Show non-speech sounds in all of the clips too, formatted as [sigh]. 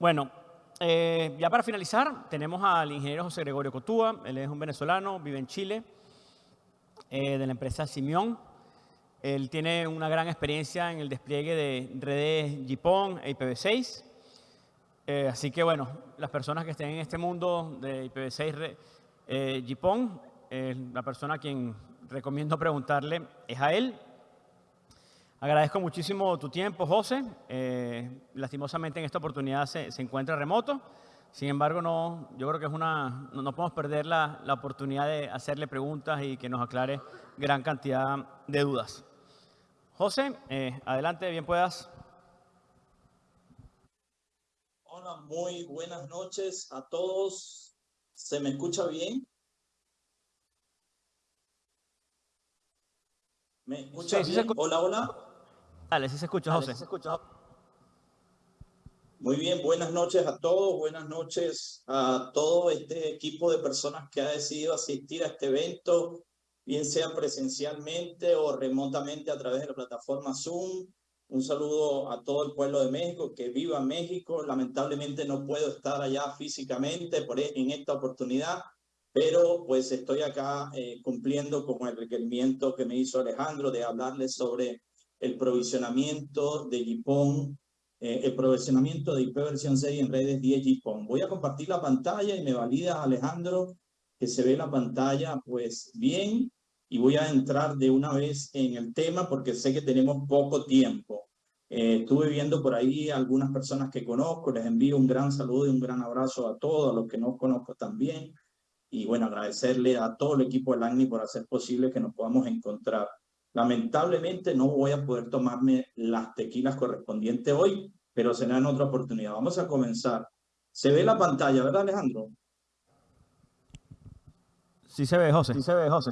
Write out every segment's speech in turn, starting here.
Bueno, eh, ya para finalizar, tenemos al ingeniero José Gregorio Cotúa. Él es un venezolano, vive en Chile, eh, de la empresa Simeón. Él tiene una gran experiencia en el despliegue de redes GPON e IPv6. Eh, así que, bueno, las personas que estén en este mundo de IPv6 eh, la persona a quien recomiendo preguntarle es a él. Agradezco muchísimo tu tiempo, José. Eh, lastimosamente en esta oportunidad se, encuentra remoto. Sin embargo, no, yo creo que es una, no, podemos perder la, la, oportunidad de hacerle preguntas y que nos aclare gran cantidad de dudas. José, eh, adelante, bien puedas. Hola, muy buenas noches a todos. ¿Se me escucha bien? ¿Me escucha bien? Hola, hola. Dale, sí se escucha, José. se escucha. Muy bien, buenas noches a todos, buenas noches a todo este equipo de personas que ha decidido asistir a este evento, bien sea presencialmente o remotamente a través de la plataforma Zoom. Un saludo a todo el pueblo de México, que viva México. Lamentablemente no puedo estar allá físicamente por, e, en esta oportunidad, pero pues estoy acá eh, cumpliendo con el requerimiento que me hizo Alejandro de hablarles sobre el provisionamiento de GPON, eh, el provisionamiento de IP versión 6 en redes 10 GPON. Voy a compartir la pantalla y me valida Alejandro que se ve la pantalla pues bien y voy a entrar de una vez en el tema porque sé que tenemos poco tiempo. Eh, estuve viendo por ahí algunas personas que conozco, les envío un gran saludo y un gran abrazo a todos, a los que no conozco también. Y bueno, agradecerle a todo el equipo del ANI por hacer posible que nos podamos encontrar. Lamentablemente no voy a poder tomarme las tequilas correspondientes hoy, pero será en otra oportunidad. Vamos a comenzar. Se ve la pantalla, ¿verdad, Alejandro? Sí se ve, José. Sí se ve, José.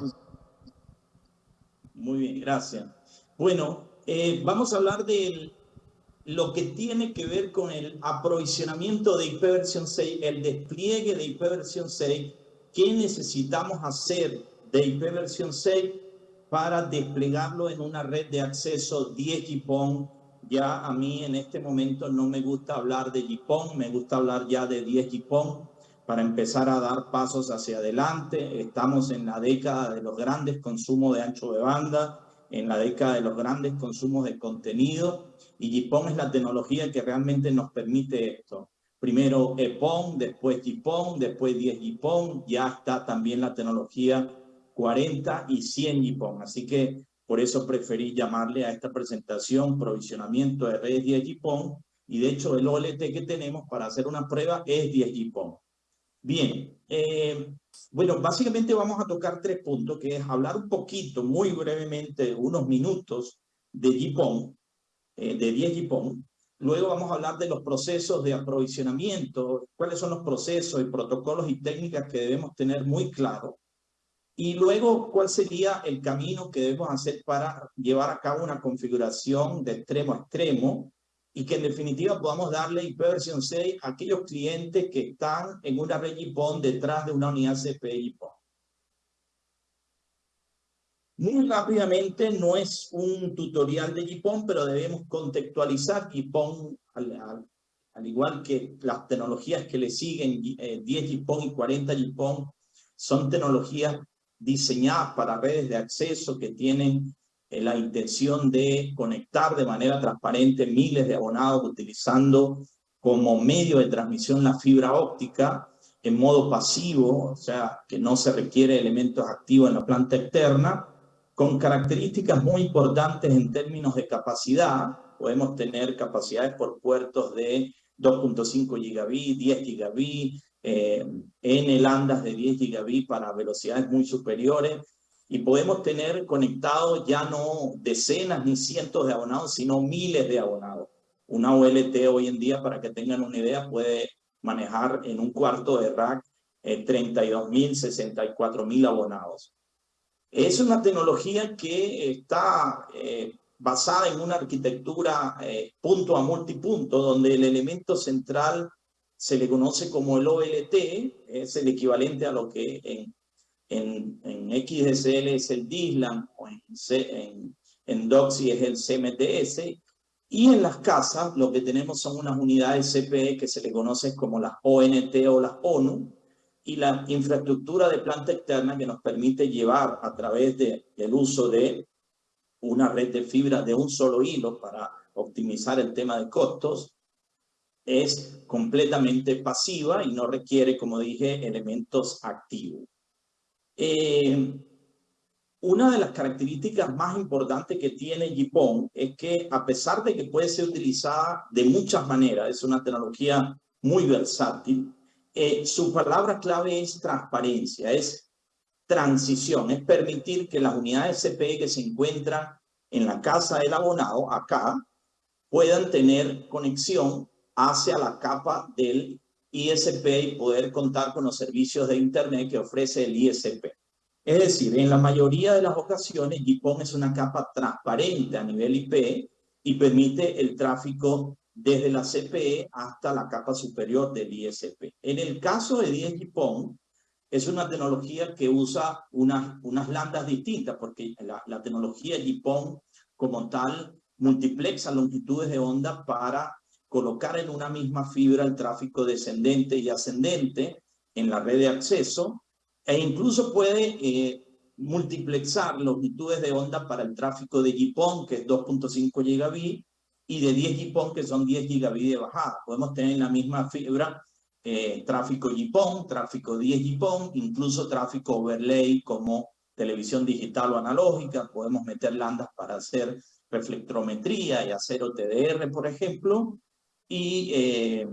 Muy bien, gracias. Bueno, eh, vamos a hablar de lo que tiene que ver con el aprovisionamiento de IP versión 6, el despliegue de IP versión 6, qué necesitamos hacer de IP versión 6 para desplegarlo en una red de acceso 10 GPON. Ya a mí en este momento no me gusta hablar de GPON, me gusta hablar ya de 10 GPON para empezar a dar pasos hacia adelante. Estamos en la década de los grandes consumos de ancho de banda, en la década de los grandes consumos de contenido y GPON es la tecnología que realmente nos permite esto. Primero EPON, después GPON, después 10 GPON, ya está también la tecnología 40 y 100 GPON. Así que por eso preferí llamarle a esta presentación provisionamiento de redes 10 GPON y de hecho el OLT que tenemos para hacer una prueba es 10 GPON. Bien, eh, bueno, básicamente vamos a tocar tres puntos, que es hablar un poquito, muy brevemente, unos minutos de GPON, eh, de 10 GPON. Luego vamos a hablar de los procesos de aprovisionamiento, cuáles son los procesos y protocolos y técnicas que debemos tener muy claros y luego, ¿cuál sería el camino que debemos hacer para llevar a cabo una configuración de extremo a extremo y que en definitiva podamos darle IP versión 6 a aquellos clientes que están en una red GPON detrás de una unidad CPI GPON? Muy rápidamente, no es un tutorial de GPON, pero debemos contextualizar GPON al, al, igual que las tecnologías que le siguen, 10 eh, GPON y 40 GPON, son tecnologías diseñadas para redes de acceso que tienen eh, la intención de conectar de manera transparente miles de abonados utilizando como medio de transmisión la fibra óptica en modo pasivo, o sea, que no se requiere elementos activos en la planta externa, con características muy importantes en términos de capacidad. Podemos tener capacidades por puertos de 2.5 gigabit, 10 gigabit, eh, en andas de 10 gigabit para velocidades muy superiores y podemos tener conectados ya no decenas ni cientos de abonados, sino miles de abonados. Una OLT hoy en día, para que tengan una idea, puede manejar en un cuarto de rack eh, 32 mil, 64 mil abonados. Es una tecnología que está eh, basada en una arquitectura eh, punto a multipunto, donde el elemento central se le conoce como el OLT, es el equivalente a lo que en, en, en XDSL es el DISLAM o en, en, en DOCSI es el CMTS, Y en las casas lo que tenemos son unas unidades CPE que se le conoce como las ONT o las ONU, y la infraestructura de planta externa que nos permite llevar a través de, del uso de una red de fibra de un solo hilo para optimizar el tema de costos, es completamente pasiva y no requiere, como dije, elementos activos. Eh, una de las características más importantes que tiene Jipon es que a pesar de que puede ser utilizada de muchas maneras, es una tecnología muy versátil, eh, su palabra clave es transparencia, es transición, es permitir que las unidades CPE que se encuentran en la casa del abonado, acá, puedan tener conexión hacia la capa del ISP y poder contar con los servicios de Internet que ofrece el ISP. Es decir, en la mayoría de las ocasiones, GPON es una capa transparente a nivel IP y permite el tráfico desde la CPE hasta la capa superior del ISP. En el caso de 10 GPON, es una tecnología que usa unas, unas landas distintas, porque la, la tecnología GPON como tal multiplexa longitudes de onda para colocar en una misma fibra el tráfico descendente y ascendente en la red de acceso e incluso puede eh, multiplexar longitudes de onda para el tráfico de GPON, que es 2.5 gigabit, y de 10 GPON, que son 10 gigabit de bajada. Podemos tener en la misma fibra eh, tráfico GPON, tráfico 10 GPON, incluso tráfico overlay como televisión digital o analógica. Podemos meter landas para hacer reflectrometría y hacer OTDR, por ejemplo y eh,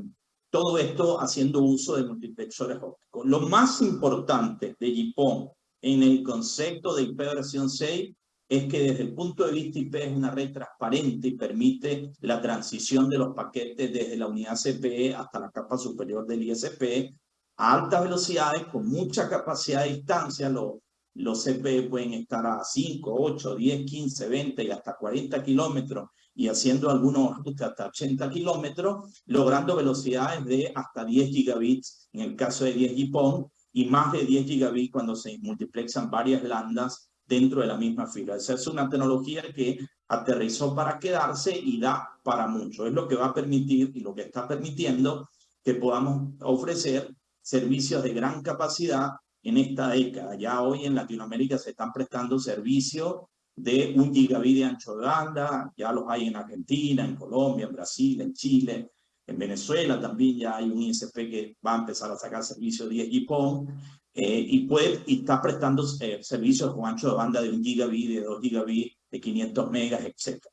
todo esto haciendo uso de multiplexores ópticos. Lo más importante de GPON en el concepto de IP versión 6 es que desde el punto de vista IP es una red transparente y permite la transición de los paquetes desde la unidad CPE hasta la capa superior del ISP a altas velocidades con mucha capacidad de distancia. Los, los CPE pueden estar a 5, 8, 10, 15, 20 y hasta 40 kilómetros y haciendo algunos hasta 80 kilómetros, logrando velocidades de hasta 10 gigabits en el caso de 10 GPON y más de 10 gigabits cuando se multiplexan varias landas dentro de la misma fibra. Esa es una tecnología que aterrizó para quedarse y da para mucho. Es lo que va a permitir y lo que está permitiendo que podamos ofrecer servicios de gran capacidad en esta década. Ya hoy en Latinoamérica se están prestando servicios de un gigabit de ancho de banda, ya los hay en Argentina, en Colombia, en Brasil, en Chile, en Venezuela también ya hay un ISP que va a empezar a sacar servicio 10 GPON eh, y, puede, y está prestando eh, servicios con ancho de banda de un gigabit, de 2 gigabit, de 500 megas, etc.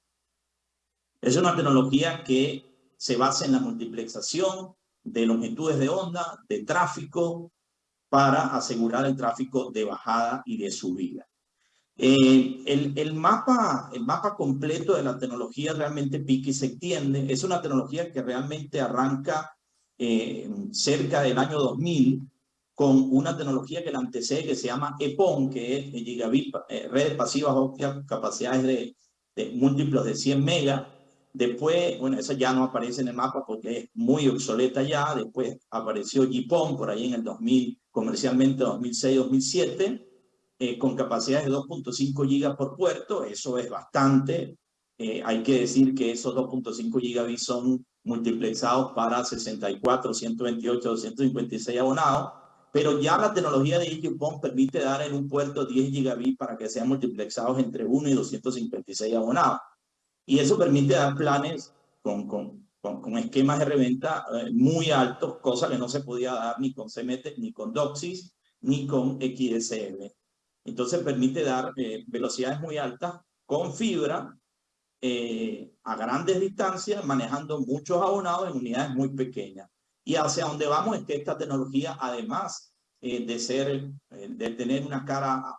Es una tecnología que se basa en la multiplexación de longitudes de onda, de tráfico, para asegurar el tráfico de bajada y de subida. Eh, el, el, mapa, el mapa completo de la tecnología realmente pica y se extiende. Es una tecnología que realmente arranca eh, cerca del año 2000 con una tecnología que la antecede que se llama EPON, que es gigabit, eh, redes pasivas ópticas, capacidades de, de, múltiplos de 100 megas. Después, bueno, esa ya no aparece en el mapa porque es muy obsoleta ya. Después apareció GPON por ahí en el 2000, comercialmente 2006-2007 eh, con capacidades de 2.5 gigas por puerto, eso es bastante. Eh, hay que decir que esos 2.5 gigabits son multiplexados para 64, 128, 256 abonados, pero ya la tecnología de EduPON permite dar en un puerto 10 gigabits para que sean multiplexados entre 1 y 256 abonados. Y eso permite dar planes con, con, con, esquemas de reventa eh, muy altos, cosa que no se podía dar ni con CMT, ni con DOCSIS, ni con XSL. Entonces permite dar eh, velocidades muy altas con fibra eh, a grandes distancias, manejando muchos abonados en unidades muy pequeñas. Y hacia donde vamos es que esta tecnología, además eh, de, ser, de tener una cara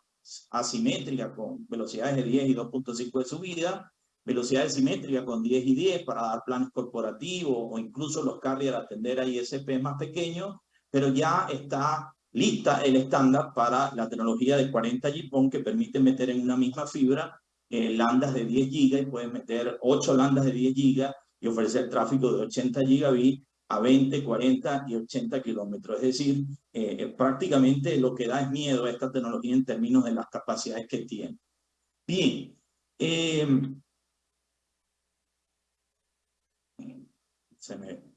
asimétrica con velocidades de 10 y 2.5 de subida, velocidades simétricas con 10 y 10 para dar planes corporativos o incluso los carriers atender a ISP más pequeños, pero ya está lista el estándar para la tecnología de 40 GPON que permite meter en una misma fibra eh, landas de 10 GB y pueden meter 8 landas de 10 GB y ofrecer tráfico de 80 gigabit a 20, 40 y 80 kilómetros. Es decir, eh, eh, prácticamente lo que da es miedo a esta tecnología en términos de las capacidades que tiene. Bien, se me...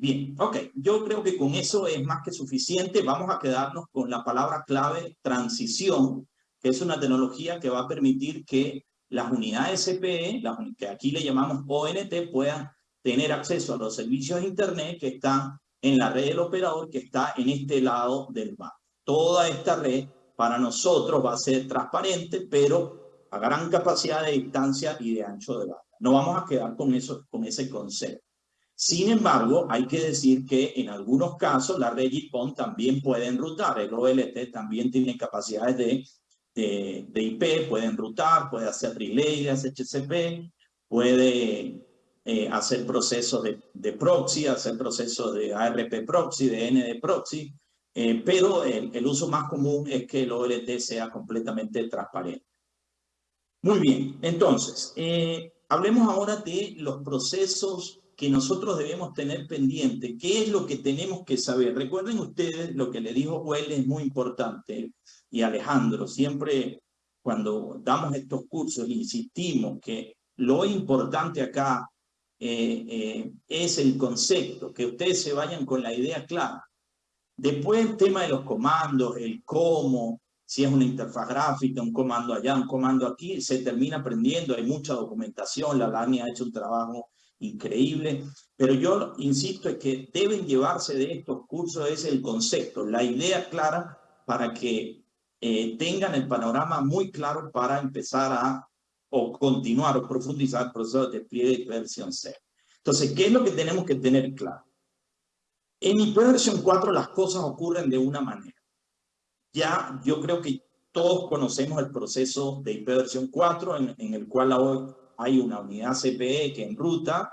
Bien, ok, yo creo que con eso es más que suficiente. Vamos a quedarnos con la palabra clave transición, que es una tecnología que va a permitir que las unidades CPE, que aquí le llamamos ONT, puedan tener acceso a los servicios de Internet que están en la red del operador que está en este lado del mar. Toda esta red para nosotros va a ser transparente, pero a gran capacidad de distancia y de ancho de banda. No vamos a quedar con, eso, con ese concepto. Sin embargo, hay que decir que en algunos casos la red GPON también puede enrutar. El OLT también tiene capacidades de, de, IP, puede enrutar, puede hacer relay de SHCP, puede eh, hacer procesos de, de, proxy, hacer procesos de ARP proxy, de ND proxy, eh, pero el, el, uso más común es que el OLT sea completamente transparente. Muy bien, entonces, eh, hablemos ahora de los procesos que nosotros debemos tener pendiente. ¿Qué es lo que tenemos que saber? Recuerden ustedes lo que le dijo Well es muy importante y Alejandro, siempre cuando damos estos cursos insistimos que lo importante acá eh, eh, es el concepto, que ustedes se vayan con la idea clara. Después el tema de los comandos, el cómo, si es una interfaz gráfica, un comando allá, un comando aquí, se termina aprendiendo, hay mucha documentación, la LANI ha hecho un trabajo increíble, pero yo insisto en que deben llevarse de estos cursos es el concepto, la idea clara para que eh, tengan el panorama muy claro para empezar a o continuar o profundizar el proceso de despliegue de versión C. Entonces, ¿qué es lo que tenemos que tener claro? En versión 4 las cosas ocurren de una manera. Ya yo creo que todos conocemos el proceso de versión 4 en, en el cual hoy hay una unidad CPE que en ruta,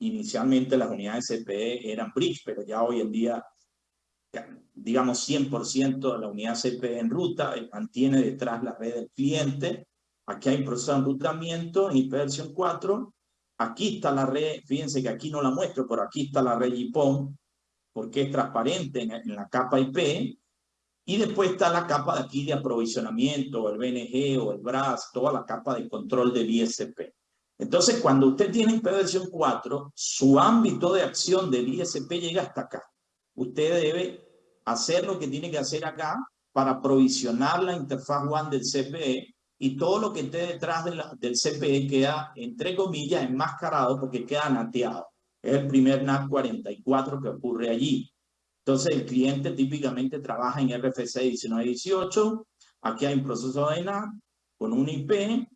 inicialmente las unidades CPE eran bridge, pero ya hoy en día, digamos 100% de la unidad CPE en ruta, eh, mantiene detrás la red del cliente. Aquí hay un proceso de enrutamiento en versión 4. Aquí está la red, fíjense que aquí no la muestro, pero aquí está la red IPON, porque es transparente en, en la capa IP. Y después está la capa de aquí de aprovisionamiento, el BNG o el BRAS, toda la capa de control del ISP. Entonces, cuando usted tiene IP versión 4, su ámbito de acción del ISP llega hasta acá. Usted debe hacer lo que tiene que hacer acá para provisionar la interfaz WAN del CPE y todo lo que esté detrás de la, del CPE queda, entre comillas, enmascarado porque queda nateado. Es el primer NAT 44 que ocurre allí. Entonces, el cliente típicamente trabaja en RFC 1918. Aquí hay un proceso de NAT con un IP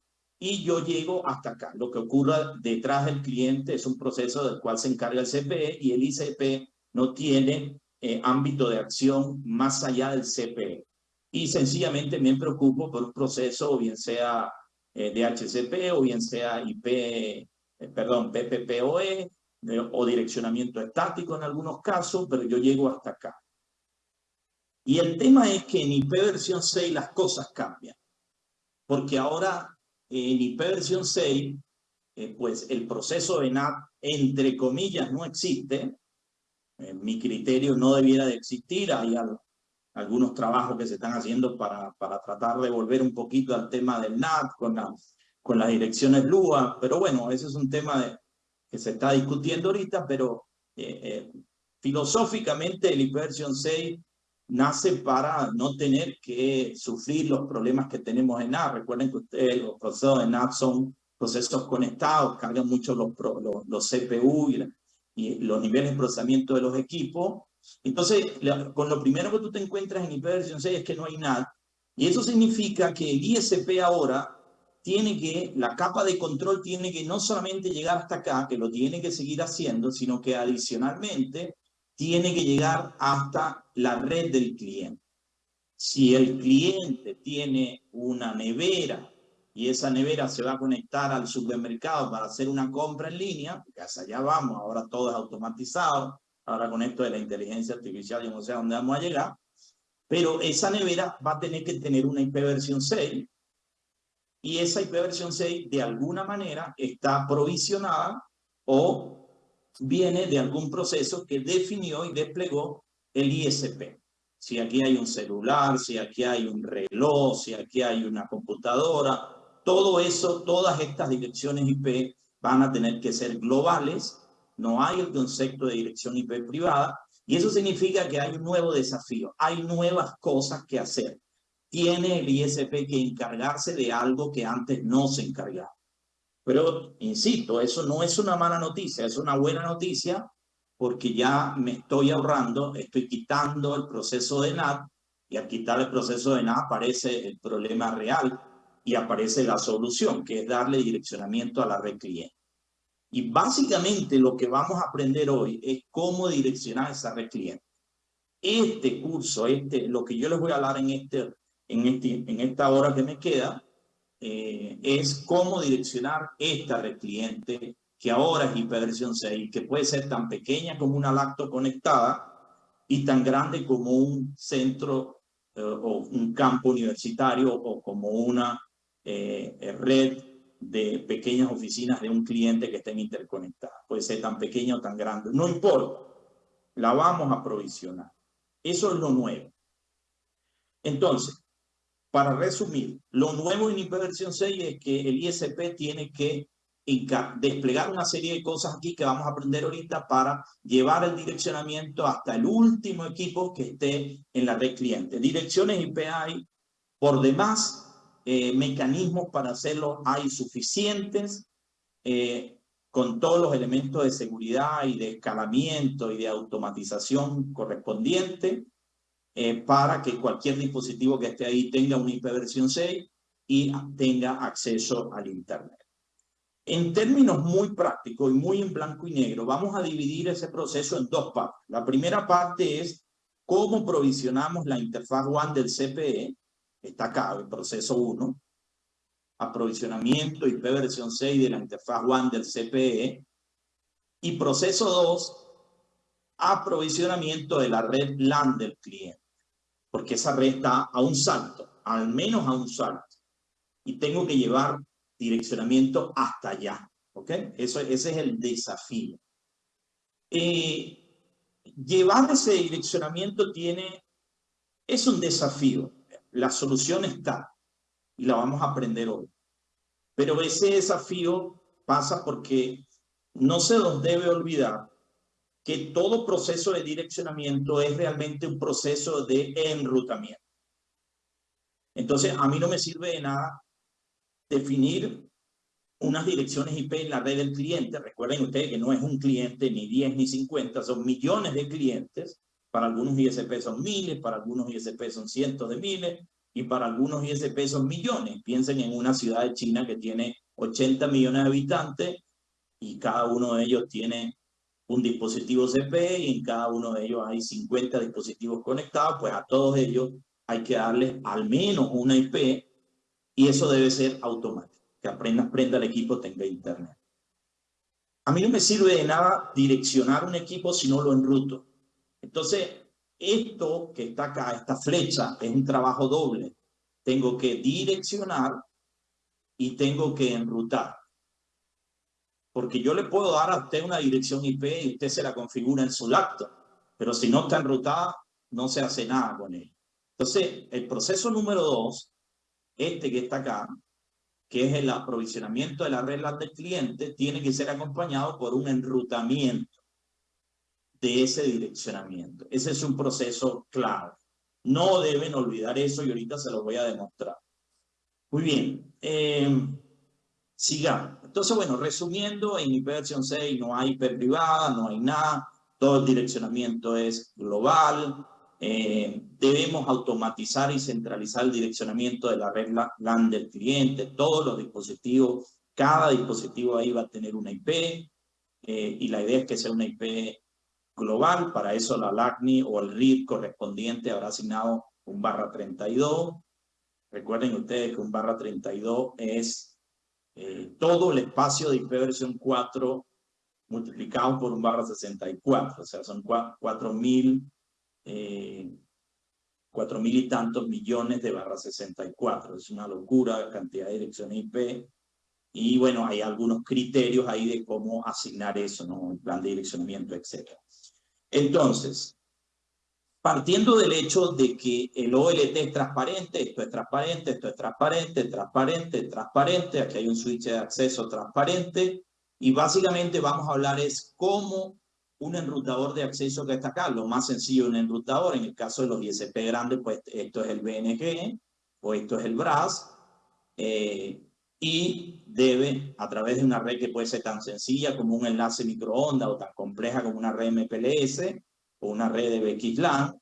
y yo llego hasta acá. Lo que ocurra detrás del cliente es un proceso del cual se encarga el CPE y el ICP no tiene eh, ámbito de acción más allá del CPE. Y sencillamente me preocupo por un proceso, o bien sea eh, DHCP, o bien sea IP, eh, perdón, PPPoE, o direccionamiento estático en algunos casos, pero yo llego hasta acá. Y el tema es que en IP versión 6 las cosas cambian, porque ahora en IP versión 6, eh, pues el proceso de NAT, entre comillas, no existe. En mi criterio no debiera de existir. Hay algunos trabajos que se están haciendo para, para tratar de volver un poquito al tema del NAT con, la, con las direcciones LUA. Pero bueno, ese es un tema de, que se está discutiendo ahorita, pero eh, eh, filosóficamente el IP versión 6 nace para no tener que sufrir los problemas que tenemos en NAT. Recuerden que ustedes, los procesos de NAT son procesos conectados, cargan mucho los, los, CPU y, los niveles de procesamiento de los equipos. Entonces, con lo primero que tú te encuentras en versión 6 es que no hay NAT. Y eso significa que el ISP ahora tiene que, la capa de control tiene que no solamente llegar hasta acá, que lo tiene que seguir haciendo, sino que adicionalmente tiene que llegar hasta la red del cliente. Si el cliente tiene una nevera y esa nevera se va a conectar al supermercado para hacer una compra en línea, porque hasta allá vamos, ahora todo es automatizado, ahora con esto de la inteligencia artificial yo no sé a dónde vamos a llegar, pero esa nevera va a tener que tener una IP versión 6 y esa IP versión 6 de alguna manera está provisionada o viene de algún proceso que definió y desplegó el ISP. Si aquí hay un celular, si aquí hay un reloj, si aquí hay una computadora, todo eso, todas estas direcciones IP van a tener que ser globales no hay el concepto de dirección IP privada, y eso significa que hay un nuevo desafío, hay nuevas cosas que hacer. Tiene el ISP que encargarse de algo que antes no se encargaba. Pero, insisto, eso no es una mala noticia, es una buena noticia porque ya me estoy ahorrando, estoy quitando el proceso de NAT y al quitar el proceso de NAT aparece el problema real y aparece la solución, que es darle direccionamiento a la red cliente. Y básicamente lo que vamos a aprender hoy es cómo direccionar esa red cliente. Este curso, este, lo que yo les voy a hablar en, este, en, este, en esta hora que me queda, eh, es cómo direccionar esta red cliente que ahora es hiperversión 6, que puede ser tan pequeña como una lacto conectada y tan grande como un centro eh, o un campo universitario o como una eh, red de pequeñas oficinas de un cliente que estén interconectadas. Puede ser tan pequeña o tan grande, no importa, la vamos a provisionar. Eso es lo nuevo. Entonces, para resumir, lo nuevo en hiperversión 6 es que el ISP tiene que desplegar una serie de cosas aquí que vamos a aprender ahorita para llevar el direccionamiento hasta el último equipo que esté en la red cliente. Direcciones IP hay por demás, eh, mecanismos para hacerlo hay suficientes, eh, con todos los elementos de seguridad y de escalamiento y de automatización correspondiente. Eh, para que cualquier dispositivo que esté ahí tenga una versión 6 y tenga acceso al Internet. En términos muy prácticos y muy en blanco y negro, vamos a dividir ese proceso en dos partes. La primera parte es cómo provisionamos la interfaz WAN del CPE, está acá, el proceso 1, aprovisionamiento IP versión 6 de la interfaz WAN del CPE, y proceso 2, aprovisionamiento de la red LAN del cliente porque esa red está a un salto, al menos a un salto. Y tengo que llevar direccionamiento hasta allá. ¿Ok? Eso, ese es el desafío. Eh, llevar ese direccionamiento tiene, es un desafío. La solución está y la vamos a aprender hoy. Pero ese desafío pasa porque no se nos debe olvidar que todo proceso de direccionamiento es realmente un proceso de enrutamiento. Entonces, a mí no me sirve de nada definir unas direcciones IP en la red del cliente. Recuerden ustedes que no es un cliente ni 10 ni 50, son millones de clientes. Para algunos ISP son miles, para algunos ISP son cientos de miles y para algunos ISP son millones. Piensen en una ciudad de China que tiene 80 millones de habitantes y cada uno de ellos tiene un dispositivo CPE y en cada uno de ellos hay 50 dispositivos conectados, pues a todos ellos hay que darles al menos una IP y eso debe ser automático, que apenas prenda el equipo tenga internet. A mí no me sirve de nada direccionar un equipo si no lo enruto. Entonces, esto que está acá, esta flecha, es un trabajo doble. Tengo que direccionar y tengo que enrutar. Porque yo le puedo dar a usted una dirección IP y usted se la configura en su laptop, pero si no está enrutada, no se hace nada con él. Entonces, el proceso número dos, este que está acá, que es el aprovisionamiento de la red del cliente, tiene que ser acompañado por un enrutamiento de ese direccionamiento. Ese es un proceso clave. No deben olvidar eso y ahorita se lo voy a demostrar. Muy bien. Eh, sigamos. Entonces, bueno, resumiendo, en IP versión 6 no hay IP privada, no hay nada, todo el direccionamiento es global, eh, debemos automatizar y centralizar el direccionamiento de la red LAN del cliente, todos los dispositivos, cada dispositivo ahí va a tener una IP, eh, y la idea es que sea una IP global, para eso la LACNI o el RID correspondiente habrá asignado un barra 32. Recuerden ustedes que un barra 32 es eh, todo el espacio de IP versión 4 multiplicado por un barra 64, o sea, son 4 mil, eh, mil y tantos millones de barra 64. Es una locura cantidad de direcciones IP. Y bueno, hay algunos criterios ahí de cómo asignar eso, ¿no? El plan de direccionamiento, etc. Entonces, partiendo del hecho de que el OLT es transparente, esto es transparente, esto es transparente, transparente, transparente, aquí hay un switch de acceso transparente, Y básicamente vamos a hablar es cómo un enrutador de acceso que está acá, lo más sencillo un enrutador, en el caso de los ISP grandes, pues esto es el BNG o esto es el BRAS, eh, y debe, a través de una red que puede ser tan sencilla como un enlace microondas o tan compleja como una red MPLS una red de BXLAN,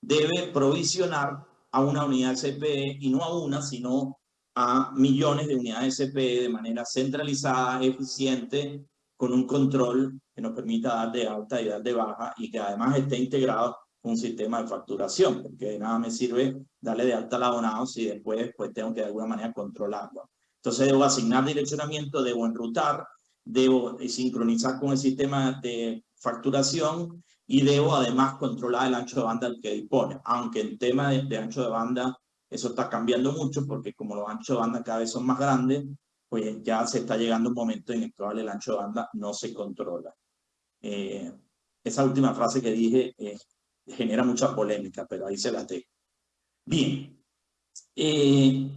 debe provisionar a una unidad CPE y no a una, sino a millones de unidades CPE de manera centralizada, eficiente, con un control que nos permita dar de alta y dar de baja y que además esté integrado un sistema de facturación, porque de nada me sirve darle de alta al abonado si después pues, tengo que de alguna manera controlarlo. Entonces debo asignar direccionamiento, debo enrutar, debo sincronizar con el sistema de facturación y debo además controlar el ancho de banda al que dispone, aunque el tema de, ancho de banda eso está cambiando mucho porque como los anchos de banda cada vez son más grandes, pues ya se está llegando un momento en el cual el ancho de banda no se controla. Eh, esa última frase que dije eh, genera mucha polémica, pero ahí se la tengo. Bien. Eh,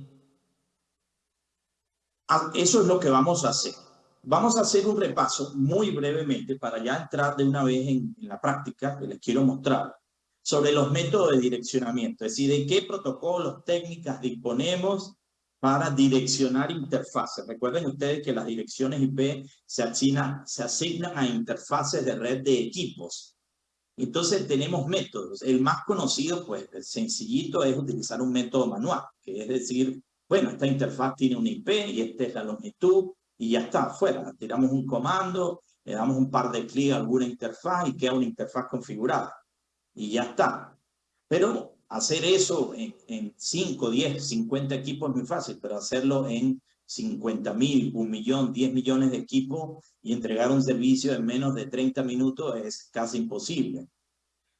eso es lo que vamos a hacer. Vamos a hacer un repaso muy brevemente para ya entrar de una vez en, en la práctica que les quiero mostrar sobre los métodos de direccionamiento, es decir, de qué protocolos, técnicas disponemos para direccionar interfaces. Recuerden ustedes que las direcciones IP se asignan, se asignan a interfaces de red de equipos. Entonces tenemos métodos. El más conocido, pues, el sencillito es utilizar un método manual, que es decir, bueno, esta interfaz tiene una IP y esta es la longitud y ya está, afuera. Tiramos un comando, le damos un par de clics a alguna interfaz y queda una interfaz configurada y ya está. Pero hacer eso en, 5, 10, 50 equipos es muy fácil, pero hacerlo en 50 mil, un millón, 10 millones de equipos y entregar un servicio en menos de 30 minutos es casi imposible.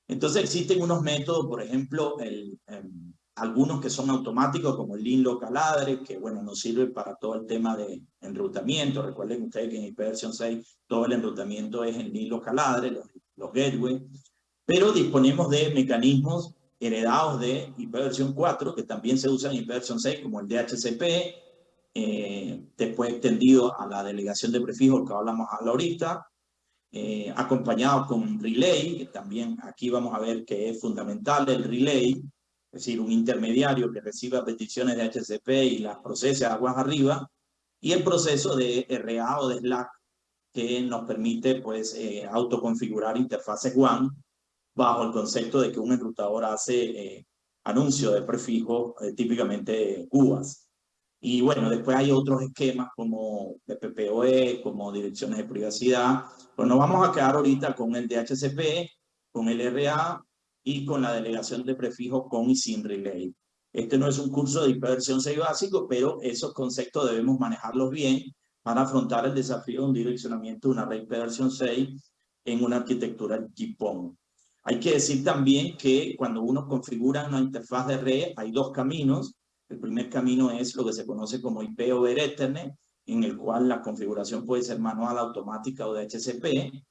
Entonces existen unos métodos, por ejemplo, el, em, algunos que son automáticos como el Lean Local Address, que bueno, nos sirve para todo el tema de enrutamiento. Recuerden ustedes que en ipv 6 todo el enrutamiento es en Lean Local Address, los, los gateways pero disponemos de mecanismos heredados de IP versión 4, que también se usan en IP versión 6, como el DHCP, eh, después extendido a la delegación de prefijos que hablamos ahorita, eh, acompañado con relay, que también aquí vamos a ver que es fundamental el relay, es decir, un intermediario que reciba peticiones de HCP y las procese aguas arriba, y el proceso de RA o de Slack, que nos permite pues eh, autoconfigurar interfaces WAN bajo el concepto de que un enrutador hace eh, anuncio de prefijo, eh, típicamente cubas. Y bueno, después hay otros esquemas como PPPoE, como direcciones de privacidad. Pues nos vamos a quedar ahorita con el DHCP, con el RA y con la delegación de prefijo con y sin relay. Este no es un curso de hiperversión 6 básico, pero esos conceptos debemos manejarlos bien para afrontar el desafío de un direccionamiento de una red versión 6 en una arquitectura JPON. Hay que decir también que cuando uno configura una interfaz de red, hay dos caminos. El primer camino es lo que se conoce como IP over Ethernet, en el cual la configuración puede ser manual, automática o de HCP.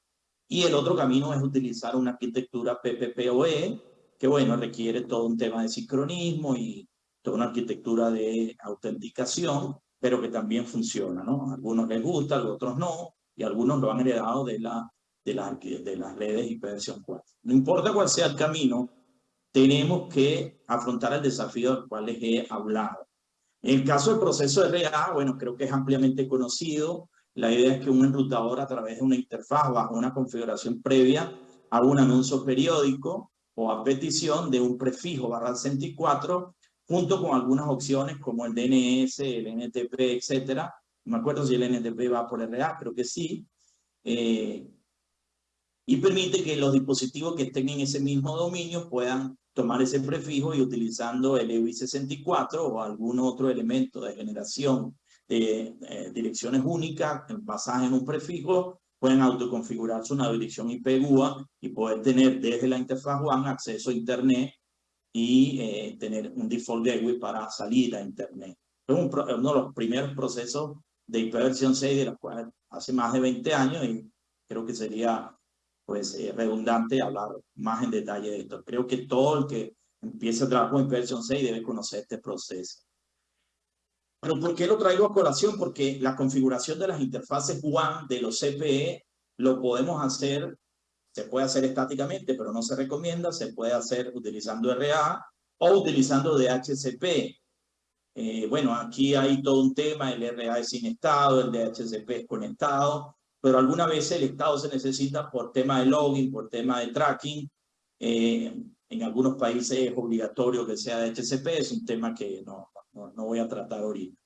Y el otro camino es utilizar una arquitectura PPPoE, que bueno, requiere todo un tema de sincronismo y toda una arquitectura de autenticación, pero que también funciona, ¿no? A algunos les gusta, a otros no, y algunos lo han heredado de la de, la, de las redes hiperversión 4. No importa cuál sea el camino, tenemos que afrontar el desafío del cual les he hablado. En el caso del proceso RA, bueno, creo que es ampliamente conocido. La idea es que un enrutador a través de una interfaz bajo una configuración previa haga un anuncio periódico o a petición de un prefijo barra 64 junto con algunas opciones como el DNS, el NTP, etcétera. No me acuerdo si el NTP va por RA, creo que sí. Eh, y permite que los dispositivos que estén en ese mismo dominio puedan tomar ese prefijo y utilizando el EUI64 o algún otro elemento de generación de eh, direcciones únicas basadas en un prefijo, pueden autoconfigurarse una dirección IP GUA y poder tener desde la interfaz WAN acceso a Internet y eh, tener un default gateway para salir a Internet. Es uno de los primeros procesos de ipv 6 de la cual hace más de 20 años y creo que sería pues eh, redundante hablar más en detalle de esto. Creo que todo el que empiece a trabajar con Inversion 6 debe conocer este proceso. Pero ¿por qué lo traigo a colación? Porque la configuración de las interfaces WAN de los CPE lo podemos hacer, se puede hacer estáticamente, pero no se recomienda, se puede hacer utilizando RA o utilizando DHCP. Eh, bueno, aquí hay todo un tema, el RA es sin estado, el DHCP es conectado, pero alguna vez el estado se necesita por tema de login, por tema de tracking. Eh, en algunos países es obligatorio que sea DHCP, es un tema que no, no, voy a tratar ahorita.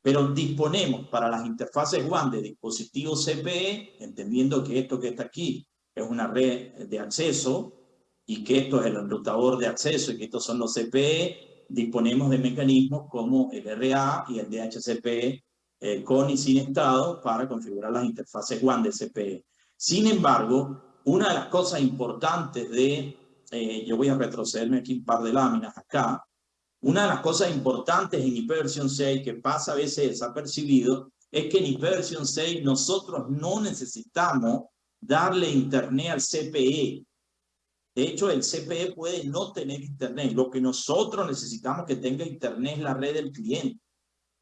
Pero disponemos para las interfaces WAN de dispositivos CPE, entendiendo que esto que está aquí es una red de acceso y que esto es el enrutador de acceso y que estos son los CPE, disponemos de mecanismos como el RA y el DHCP eh, con y sin estado para configurar las interfaces WAN de CPE. Sin embargo, una de las cosas importantes de, eh, yo voy a retrocederme aquí un par de láminas acá, una de las cosas importantes en IP versión 6 que pasa a veces desapercibido es que en IP versión 6 nosotros no necesitamos darle internet al CPE. De hecho, el CPE puede no tener internet. Lo que nosotros necesitamos que tenga internet es la red del cliente.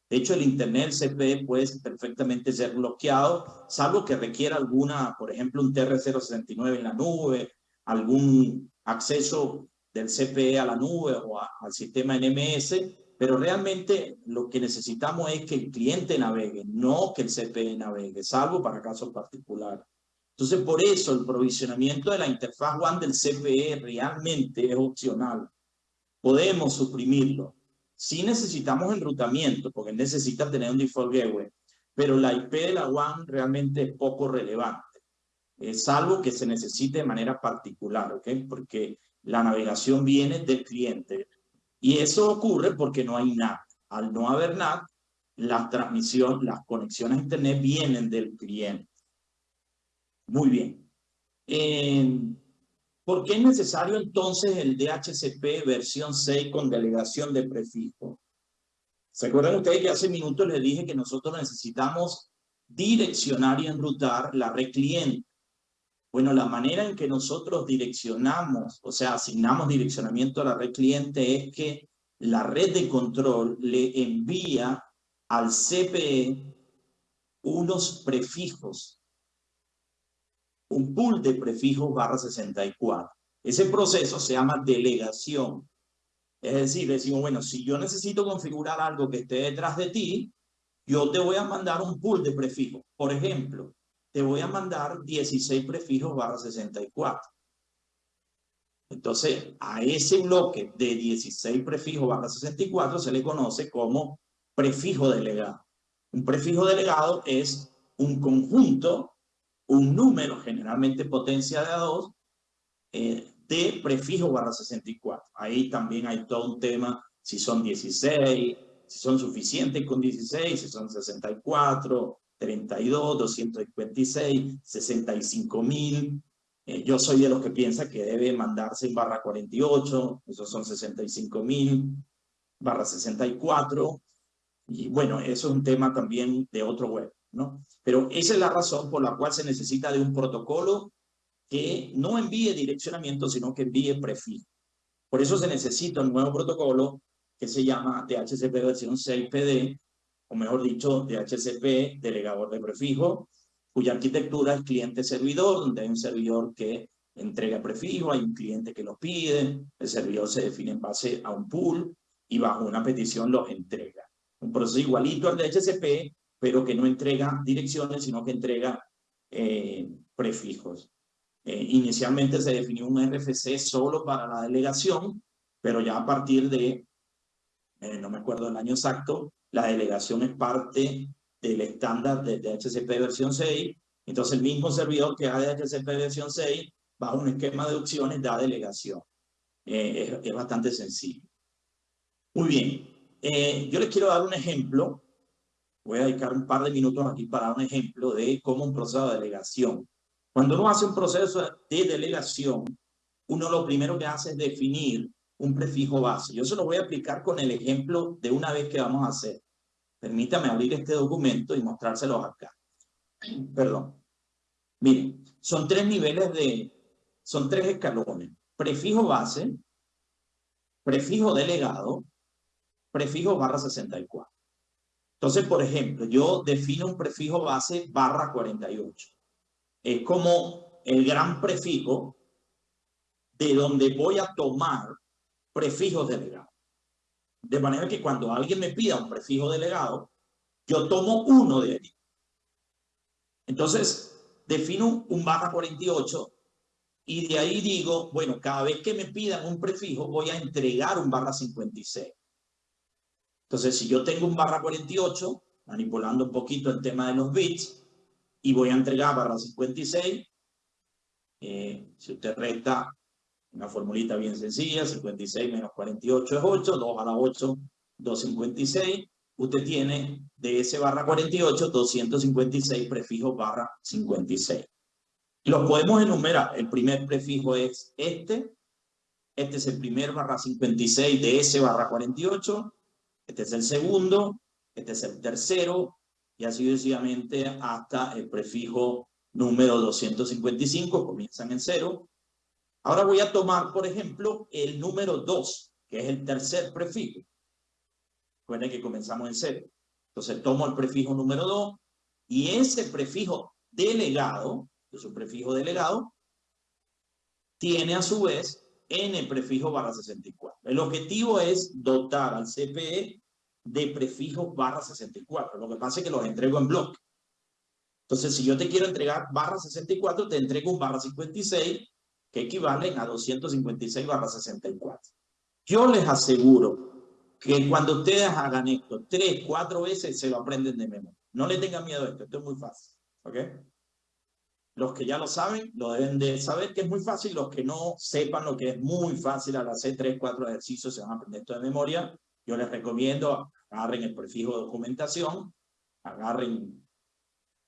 De hecho, el internet del CPE puede perfectamente ser bloqueado, salvo que requiera alguna, por ejemplo, un TR069 en la nube, algún acceso del CPE a la nube o al sistema NMS, pero realmente lo que necesitamos es que el cliente navegue, no que el CPE navegue, salvo para casos particulares. Entonces, por eso el provisionamiento de la interfaz WAN del CPE realmente es opcional. Podemos suprimirlo. Sí necesitamos enrutamiento, porque necesita tener un default gateway, pero la IP de la WAN realmente es poco relevante, es algo que se necesite de manera particular, ¿ok? Porque la navegación viene del cliente. Y eso ocurre porque no hay NAT. Al no haber NAT, la transmisión, las conexiones a Internet vienen del cliente. Muy bien. Eh, ¿Por qué es necesario entonces el DHCP versión 6 con delegación de prefijo? ¿Se acuerdan ustedes que hace minutos les dije que nosotros necesitamos direccionar y enrutar la red cliente? Bueno, la manera en que nosotros direccionamos, o sea, asignamos direccionamiento a la red cliente es que la red de control le envía al CPE unos prefijos, un pool de prefijos barra 64. Ese proceso se llama delegación. Es decir, decimos, bueno, si yo necesito configurar algo que esté detrás de ti, yo te voy a mandar un pool de prefijos. Por ejemplo, te voy a mandar 16 prefijos barra 64. Entonces, a ese bloque de 16 prefijos barra 64 se le conoce como prefijo delegado. Un prefijo delegado es un conjunto, un número, generalmente potencia de A2, eh, de prefijo barra 64. Ahí también hay todo un tema, si son 16, si son suficientes con 16, si son 64, 32, 256, 65 mil. Eh, yo soy de los que piensa que debe mandarse en barra 48, esos son 65 mil, barra 64. Y bueno, eso es un tema también de otro web, ¿no? Pero esa es la razón por la cual se necesita de un protocolo que no envíe direccionamiento, sino que envíe prefijo. Por eso se necesita un nuevo protocolo que se llama DHCP versión 6PD, o mejor dicho, DHCP, delegador de prefijo, cuya arquitectura es cliente-servidor, donde hay un servidor que entrega prefijo, hay un cliente que los pide, el servidor se define en base a un pool y bajo una petición los entrega. Un proceso igualito al DHCP, pero que no entrega direcciones, sino que entrega eh, prefijos. Eh, inicialmente se definió un RFC solo para la delegación, pero ya a partir de, eh, no me acuerdo el año exacto, la delegación es parte del estándar de DHCP versión 6, entonces el mismo servidor que da DHCP versión 6, bajo un esquema de opciones, da delegación. Eh, es, bastante sencillo. Muy bien, eh, yo les quiero dar un ejemplo, voy a dedicar un par de minutos aquí para dar un ejemplo de cómo un proceso de delegación. Cuando uno hace un proceso de delegación, uno lo primero que hace es definir un prefijo base. Yo se lo voy a aplicar con el ejemplo de una vez que vamos a hacer. Permítame abrir este documento y mostrárselos acá. [clears throat] Perdón. Miren, son tres niveles de, son tres escalones. Prefijo base, prefijo delegado, prefijo barra 64. Entonces, por ejemplo, yo defino un prefijo base barra 48. Es como el gran prefijo de donde voy a tomar prefijos delegados. De manera que cuando alguien me pida un prefijo delegado, yo tomo uno de ellos. Entonces, defino un barra 48 y de ahí digo, bueno, cada vez que me pidan un prefijo, voy a entregar un barra 56. Entonces, si yo tengo un barra 48, manipulando un poquito el tema de los bits, y voy a entregar barra 56, eh, si usted resta una formulita bien sencilla, 56 menos 48 es 8, 2 a la 8, 256. Usted tiene de ese barra 48, 256 prefijos barra 56. Los podemos enumerar. El primer prefijo es este. Este es el primer barra 56 de ese barra 48. Este es el segundo. Este es el tercero. Y así sucesivamente hasta el prefijo número 255. Comienzan en cero. Ahora voy a tomar, por ejemplo, el número 2, que es el tercer prefijo. Recuerden que comenzamos en cero. Entonces tomo el prefijo número 2 y ese prefijo delegado, que es un prefijo delegado, tiene a su vez n prefijo barra 64. El objetivo es dotar al CPE de prefijos barra 64. Lo que pasa es que los entrego en bloque. Entonces, si yo te quiero entregar barra 64, te entrego un barra 56 que equivalen a 256 barra 64. Yo les aseguro que cuando ustedes hagan esto tres, cuatro veces, se lo aprenden de memoria. No le tengan miedo a esto, esto es muy fácil. ¿Ok? Los que ya lo saben, lo deben de saber que es muy fácil. Los que no sepan lo que es muy fácil, al hacer tres, cuatro ejercicios se van a aprender esto de memoria. Yo les recomiendo, agarren el prefijo de documentación, agarren un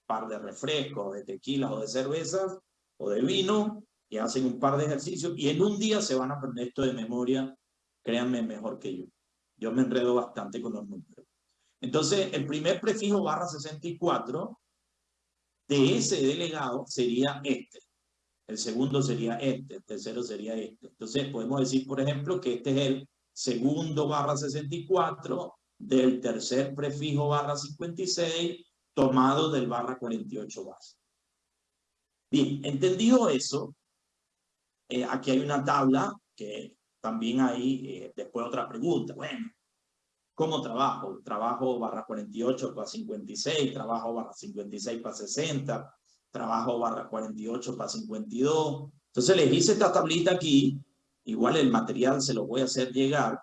par de refrescos, de tequilas o de cervezas o de vino, y hacen un par de ejercicios y en un día se van a aprender esto de memoria, créanme, mejor que yo. Yo me enredo bastante con los números. Entonces, el primer prefijo barra 64 de ese delegado sería este. El segundo sería este, el tercero sería este. Entonces, podemos decir, por ejemplo, que este es el segundo barra 64 del tercer prefijo barra 56 tomado del barra 48 base. Bien, entendido eso, eh, aquí hay una tabla que también hay eh, después otra pregunta. Bueno, ¿cómo trabajo? Trabajo barra 48 para 56, trabajo barra 56 para 60, trabajo barra 48 para 52. Entonces les hice esta tablita aquí. Igual el material se lo voy a hacer llegar.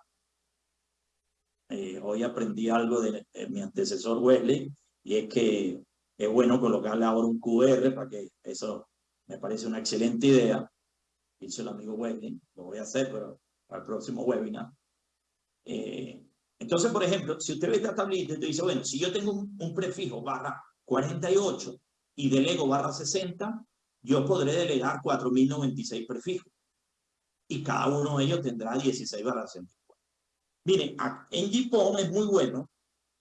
Eh, hoy aprendí algo de, de mi antecesor Wesley y es que es bueno colocarle ahora un QR para que eso me parece una excelente idea hizo el amigo Wesley, lo voy a hacer, pero para el próximo webinar. Eh, entonces, por ejemplo, si usted ve esta tablita, dice, bueno, si yo tengo un, prefijo barra 48 y delego barra 60, yo podré delegar 4096 prefijos. Y cada uno de ellos tendrá 16 barra 64. Miren, en GPON es muy bueno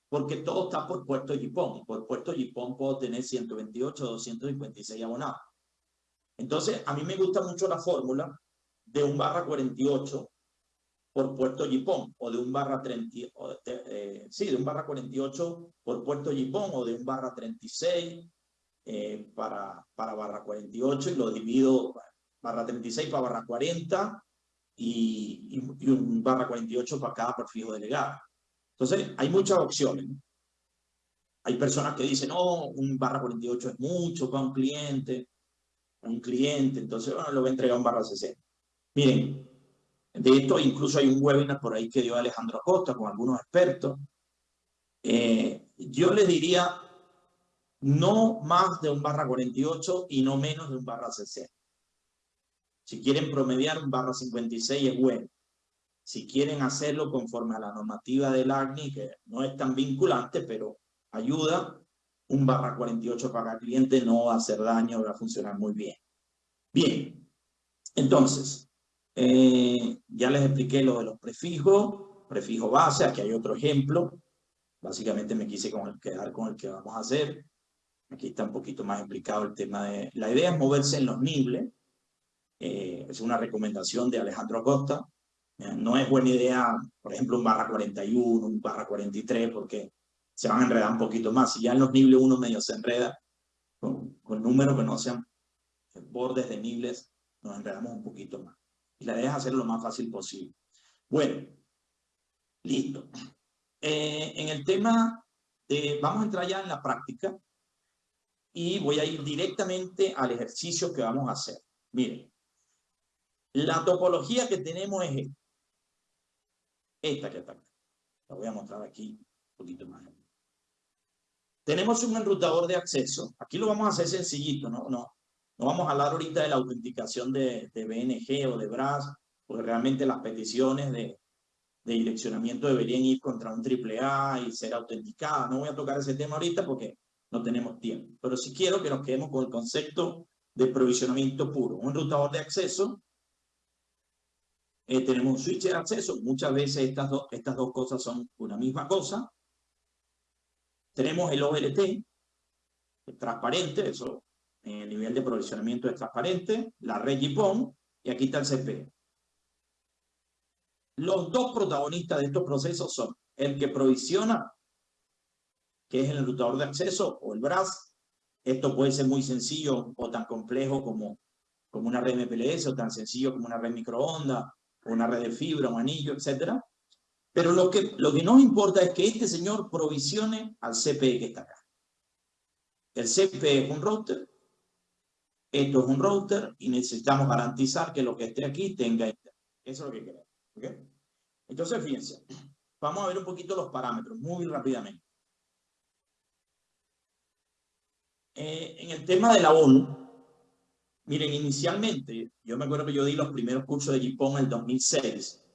porque todo está por puerto GPON. Por puerto GPON puedo tener 128, 256 abonados. Entonces, a mí me gusta mucho la fórmula de un barra 48 por puerto Yipón o de un barra 30, eh, sí, de un barra 48 por puerto Yipón o de un barra 36 eh, para, para barra 48 y lo divido barra 36 para barra 40 y, y, un barra 48 para cada prefijo delegado. Entonces, hay muchas opciones. Hay personas que dicen, no, un barra 48 es mucho para un cliente un cliente, entonces bueno, lo voy a entregar un barra 60. Miren, de esto incluso hay un webinar por ahí que dio Alejandro Acosta con algunos expertos. Eh, yo les diría no más de un barra 48 y no menos de un barra 60. Si quieren promediar un barra 56 es bueno. Si quieren hacerlo conforme a la normativa del ACNI, que no es tan vinculante, pero ayuda, un barra 48 para el cliente no va a hacer daño, va a funcionar muy bien. Bien, entonces, eh, ya les expliqué lo de los prefijos, prefijo base, aquí hay otro ejemplo. Básicamente me quise quedar con el que vamos a hacer. Aquí está un poquito más explicado el tema de... La idea es moverse en los nibles. Eh, es una recomendación de Alejandro Acosta. No es buena idea, por ejemplo, un barra 41, un barra 43, porque se van a enredar un poquito más. Si ya en los niveles 1 medio se enreda, con, números que no sean bordes de niveles, nos enredamos un poquito más. Y la idea es hacerlo lo más fácil posible. Bueno, listo. Eh, en el tema de, vamos a entrar ya en la práctica y voy a ir directamente al ejercicio que vamos a hacer. Miren, la topología que tenemos es esta. Esta que está acá. La voy a mostrar aquí un poquito más. Tenemos un enrutador de acceso. Aquí lo vamos a hacer sencillito, ¿no? No, no vamos a hablar ahorita de la autenticación de, de BNG o de BRAS, porque realmente las peticiones de, de direccionamiento deberían ir contra un AAA y ser autenticadas. No voy a tocar ese tema ahorita porque no tenemos tiempo. Pero sí quiero que nos quedemos con el concepto de provisionamiento puro. Un enrutador de acceso eh, tenemos un switch de acceso. Muchas veces estas, dos estas dos cosas son una misma cosa. Tenemos el OLT, transparente, eso en el nivel de provisionamiento es transparente, la red GPON, y aquí está el CP. Los dos protagonistas de estos procesos son el que provisiona, que es el enrutador de acceso, o el BRAS. Esto puede ser muy sencillo o tan complejo como, como una red MPLS, o tan sencillo como una red microondas, una red de fibra, un anillo, etcétera. Pero lo que, lo que nos importa es que este señor provisione al CPE que está acá. El CPE es un router, esto es un router y necesitamos garantizar que lo que esté aquí tenga internet. Eso es lo que queremos. ¿okay? Entonces, fíjense, vamos a ver un poquito los parámetros muy rápidamente. Eh, en el tema de la ONU, Miren, inicialmente, yo me acuerdo que yo di los primeros cursos de JIPON en el 2006.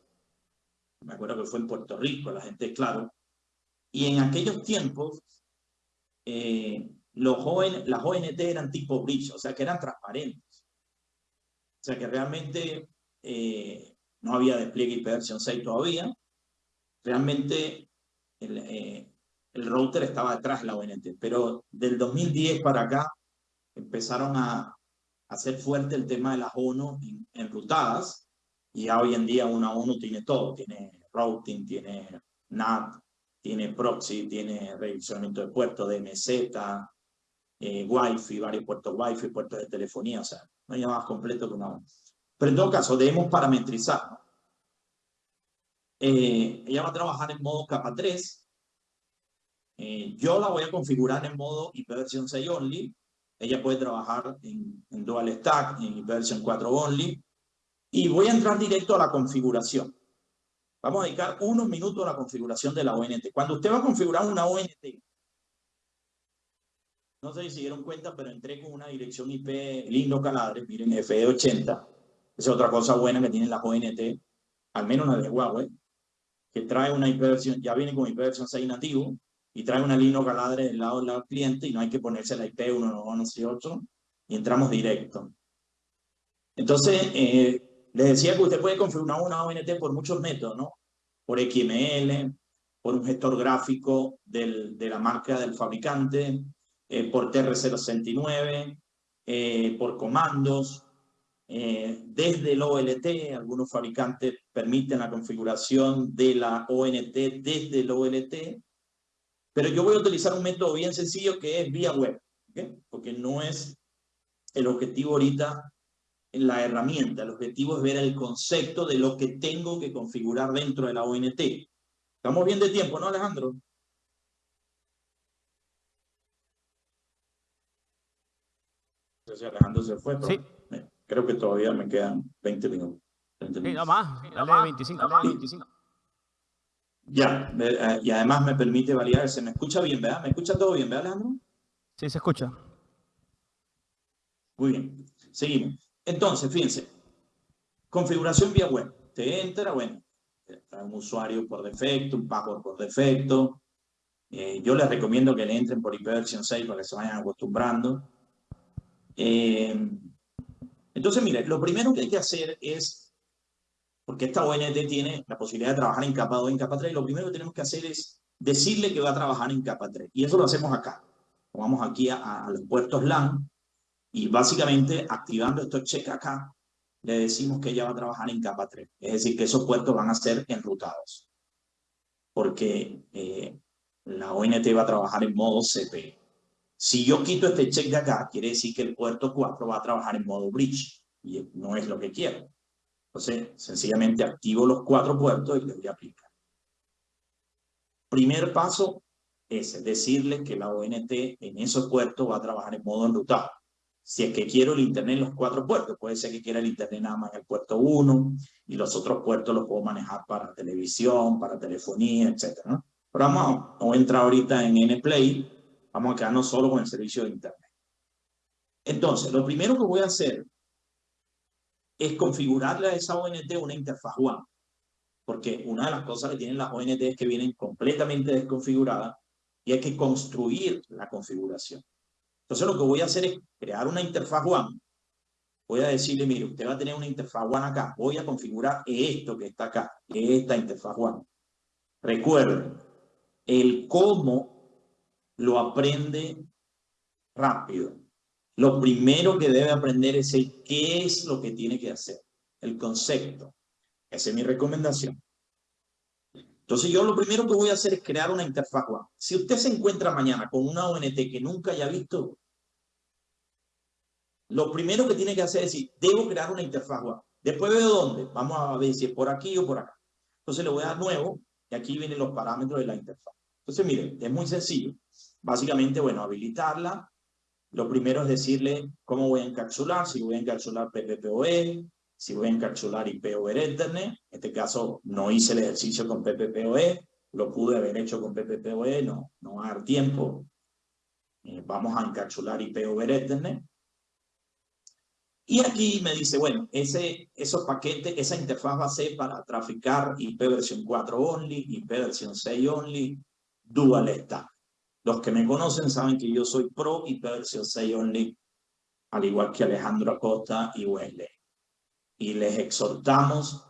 Me acuerdo que fue en Puerto Rico, la gente, claro. Y en aquellos tiempos, eh, los jóvenes, las ONT eran tipo bridge, o sea, que eran transparentes. O sea, que realmente eh, no había despliegue IP versión 6 todavía. Realmente el, eh, el router estaba detrás de la ONT. Pero del 2010 para acá empezaron a, hacer fuerte el tema de las ONU enrutadas, y ya hoy en día una ONU tiene todo, tiene routing, tiene NAT, tiene proxy, tiene revisionamiento de puertos, DMZ, eh, Wi-Fi, varios puertos Wi-Fi, puertos de telefonía, o sea, no hay más completo que una ONU. Pero en todo caso, debemos parametrizar. Eh, ella va a trabajar en modo capa 3. Eh, yo la voy a configurar en modo IPv 6 only, ella puede trabajar en, Dual Stack, en Version 4 Only. Y voy a entrar directo a la configuración. Vamos a dedicar unos minutos a la configuración de la ONT. Cuando usted va a configurar una ONT, no sé si dieron cuenta, pero entré con una dirección IP lindo caladre, miren, FE80. Esa es otra cosa buena que tienen las ONT, al menos la de Huawei, que trae una IP versión, ya viene con IP versión 6 nativo, y trae una línea caladre del lado del cliente y no hay que ponerse la IP 198 y entramos directo. Entonces, eh, les decía que usted puede configurar una ONT por muchos métodos, ¿no? Por XML, por un gestor gráfico de la marca del fabricante, eh, por TR069, eh, por comandos, desde el OLT, algunos fabricantes permiten la configuración de la ONT desde el OLT, pero yo voy a utilizar un método bien sencillo que es vía web, porque no es el objetivo ahorita la herramienta. El objetivo es ver el concepto de lo que tengo que configurar dentro de la ONT. Estamos bien de tiempo, ¿no, Alejandro? No sé si Alejandro se fue, pero sí. creo que todavía me quedan 20 minutos. 20 minutos. Sí, no más, dale 25, dale 25. Ya, eh, y además me permite validar, se me escucha bien, ¿verdad? ¿Me escucha todo bien, verdad, Alejandro? Sí, se escucha. Muy bien, seguimos. Entonces, fíjense, configuración vía web. Te entra, bueno, un usuario por defecto, un password por defecto. Eh, yo les recomiendo que le entren por IPv 6 para que se vayan acostumbrando. Eh, entonces, mire, lo primero que hay que hacer es porque esta ONT tiene la posibilidad de trabajar en capa 2 en capa 3, y lo primero que tenemos que hacer es decirle que va a trabajar en capa 3. Y eso lo hacemos acá. Vamos aquí a, los puertos LAN y básicamente activando estos check acá, le decimos que ella va a trabajar en capa 3. Es decir, que esos puertos van a ser enrutados. Porque eh, la ONT va a trabajar en modo CP. Si yo quito este check de acá, quiere decir que el puerto 4 va a trabajar en modo bridge, y no es lo que quiero. Entonces, sencillamente activo los cuatro puertos y le voy a aplicar. Primer paso es decirle que la ONT en esos puertos va a trabajar en modo enrutado. Si es que quiero el internet en los cuatro puertos, puede ser que quiera el internet nada más en el puerto 1 y los otros puertos los puedo manejar para televisión, para telefonía, etc. Pero vamos, a entrar ahorita en NPlay, vamos a quedarnos solo con el servicio de internet. Entonces, lo primero que voy a hacer es configurarle a esa ONT una interfaz WAN. Porque una de las cosas que tienen las ONT es que vienen completamente desconfiguradas y hay que construir la configuración. Entonces lo que voy a hacer es crear una interfaz WAN. Voy a decirle, mire, usted va a tener una interfaz WAN acá. Voy a configurar esto que está acá, esta interfaz WAN. Recuerden, el cómo lo aprende rápido. Lo primero que debe aprender es el qué es lo que tiene que hacer, el concepto. Esa es mi recomendación. Entonces yo lo primero que voy a hacer es crear una interfaz web. Si usted se encuentra mañana con una ONT que nunca haya visto, lo primero que tiene que hacer es decir, debo crear una interfaz web. Después veo dónde. Vamos a ver si es por aquí o por acá. Entonces le voy a dar nuevo y aquí vienen los parámetros de la interfaz. Entonces miren, es muy sencillo. Básicamente, bueno, habilitarla, lo primero es decirle cómo voy a encapsular, si voy a encapsular PPPoE, si voy a encapsular IP over Ethernet. En este caso no hice el ejercicio con PPPoE, lo pude haber hecho con PPPoE, no, no va a dar tiempo. Eh, vamos a encapsular IP over Ethernet. Y aquí me dice, bueno, ese, esos paquetes, esa interfaz va a ser para traficar IP versión 4 only, IP versión 6 only, dual stack. Los que me conocen saben que yo soy pro versión 6 only, al igual que Alejandro Acosta y Wesley. Y les exhortamos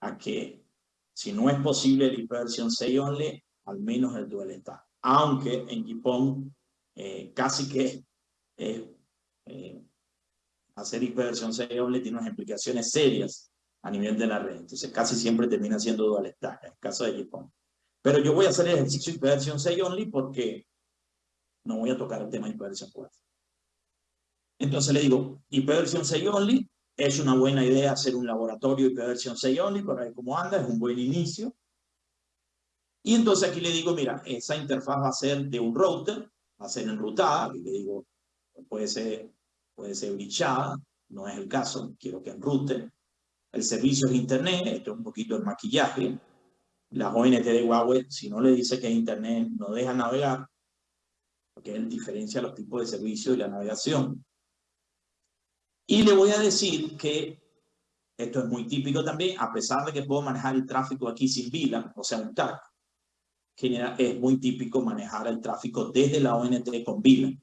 a que, si no es posible el versión 6 only, al menos el dual está. Aunque en Gipón eh, casi que eh, hacer versión 6 only tiene unas implicaciones serias a nivel de la red. Entonces casi siempre termina siendo dual stack, en el caso de Gipón. Pero yo voy a hacer el ejercicio de versión 6 only porque no voy a tocar el tema de versión 4. Entonces le digo, versión 6 only, es una buena idea hacer un laboratorio versión 6 only para ver cómo anda, es un buen inicio. Y entonces aquí le digo, mira, esa interfaz va a ser de un router, va a ser enrutada, y le digo, puede ser, puede ser brichada, no es el caso, quiero que enrute. El servicio es internet, esto es un poquito el maquillaje, las ONT de Huawei, si no le dice que es Internet, no deja navegar, porque él diferencia los tipos de servicio y la navegación. Y le voy a decir que esto es muy típico también, a pesar de que puedo manejar el tráfico aquí sin VLAN, o sea, un TAC, es muy típico manejar el tráfico desde la ONT con VLAN.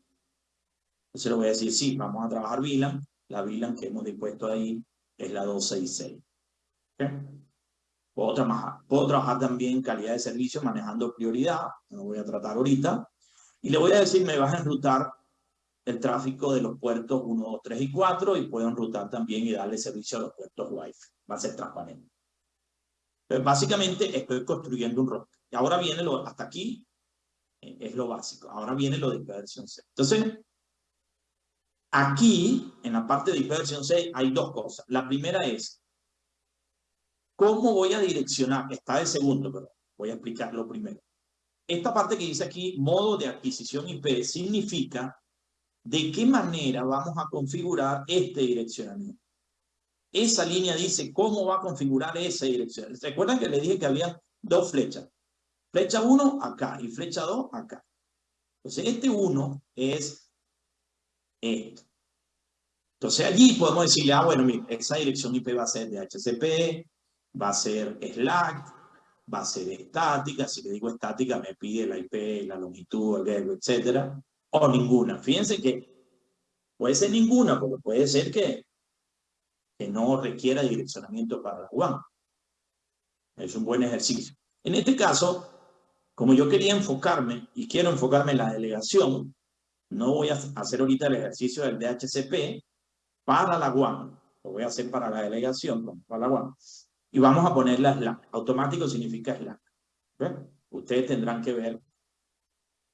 Entonces le voy a decir, sí, vamos a trabajar VLAN. La VLAN que hemos dispuesto ahí es la 266. ¿Okay? Puedo trabajar, puedo trabajar también calidad de servicio manejando prioridad, no voy a tratar ahorita. Y le voy a decir, me vas a enrutar el tráfico de los puertos 1, 2, 3 y 4 y puedo enrutar también y darle servicio a los puertos Wi-Fi. Va a ser transparente. Pero básicamente estoy construyendo un router. Y ahora viene lo, hasta aquí, eh, es lo básico. Ahora viene lo de versión 6. Entonces, aquí, en la parte de versión 6, hay dos cosas. La primera es, ¿Cómo voy a direccionar? Está de segundo, pero voy a explicarlo primero. Esta parte que dice aquí, modo de adquisición IP, significa de qué manera vamos a configurar este direccionamiento. Esa línea dice cómo va a configurar esa dirección. ¿Recuerdan que le dije que había dos flechas? Flecha 1 acá y flecha 2 acá. Entonces este 1 es esto. Entonces allí podemos decirle, ah, bueno, esa dirección IP va a ser de HCP, va a ser Slack, va a ser estática, si le digo estática me pide la IP, la longitud, el gateway, etcétera, o ninguna. Fíjense que puede ser ninguna, porque puede ser que, que no requiera direccionamiento para la WAN. Es un buen ejercicio. En este caso, como yo quería enfocarme y quiero enfocarme en la delegación, no voy a hacer ahorita el ejercicio del DHCP para la WAN, lo voy a hacer para la delegación, para la WAN y vamos a poner la Slack. Automático significa Slack. Ustedes tendrán que ver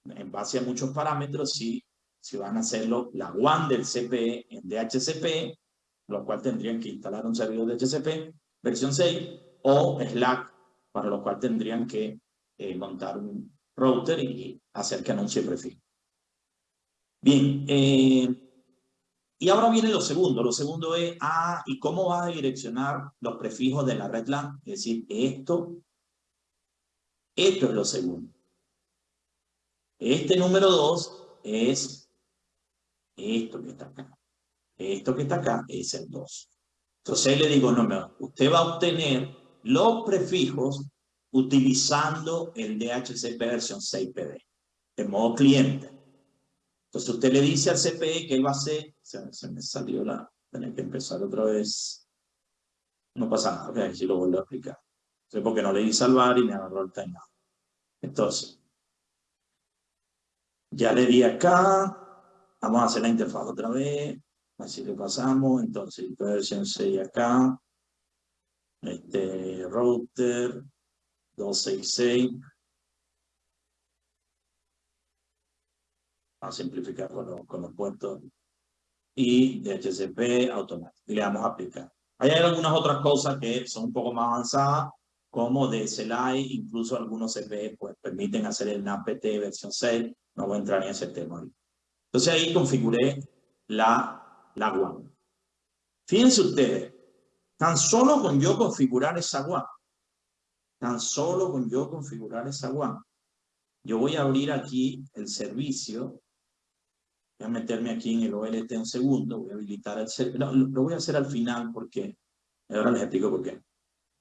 en base a muchos parámetros si, si van a hacerlo la WAN del CPE en DHCP, lo cual tendrían que instalar un servidor DHCP versión 6 o Slack, para lo cual tendrían que eh, montar un router y hacer que anuncie prefijo. Bien, eh, y ahora viene lo segundo. Lo segundo es, ah, ¿y cómo vas a direccionar los prefijos de la red LAN? Es decir, esto, esto es lo segundo. Este número 2 es esto que está acá. Esto que está acá es el 2. Entonces le digo, no, no, usted va a obtener los prefijos utilizando el DHCP versión 6PD, de modo cliente. Entonces usted le dice al CPE que él va a hacer, se, me salió la, tener que empezar otra vez. No pasa nada, ok, si lo vuelvo a explicar. Entonces porque no le di salvar y me agarró el timeout. Entonces, ya le di acá, vamos a hacer la interfaz otra vez, así le pasamos, entonces versión 6 acá, este router 266, a simplificar con, con los puertos y DHCP automático. Y le damos a aplicar. Hay algunas otras cosas que son un poco más avanzadas, como de incluso algunos CPE pues, permiten hacer el NAPT versión 6. No voy a entrar en ese tema. Entonces ahí configuré la, la WAN. Fíjense ustedes, tan solo con yo configurar esa WAN, tan solo con yo configurar esa WAN, yo voy a abrir aquí el servicio Voy a meterme aquí en el OLT un segundo, voy a habilitar el servidor. lo voy a hacer al final porque, ahora les explico por qué.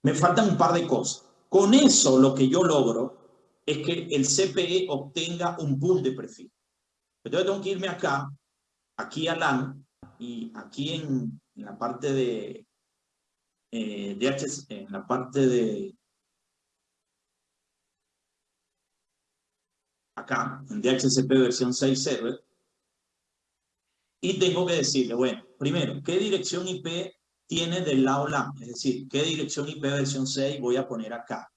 Me faltan un par de cosas. Con eso lo que yo logro es que el CPE obtenga un pool de prefijo. Entonces tengo que irme acá, aquí a LAN, y aquí en, la parte de, eh, en la parte de acá, en DHCP versión 6 server, y tengo que decirle, bueno, primero, ¿qué dirección IP tiene del lado LAN? Es decir, ¿qué dirección IP versión 6 voy a poner acá?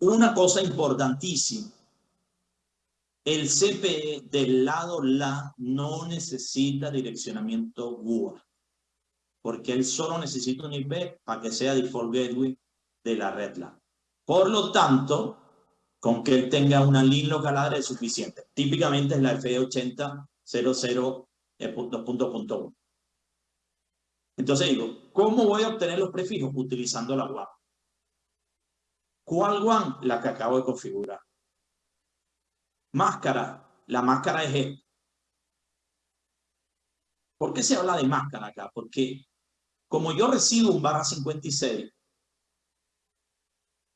Una cosa importantísima, el CPE del lado LAN no necesita direccionamiento GUA, porque él solo necesita un IP para que sea default gateway de la red LAN. Por lo tanto, con que él tenga una link local es suficiente. Típicamente es la FE80 2.1. Entonces digo, ¿cómo voy a obtener los prefijos? Utilizando la WAN. ¿Cuál WAN? La que acabo de configurar. Máscara. La máscara es esta. ¿Por qué se habla de máscara acá? Porque como yo recibo un barra 56,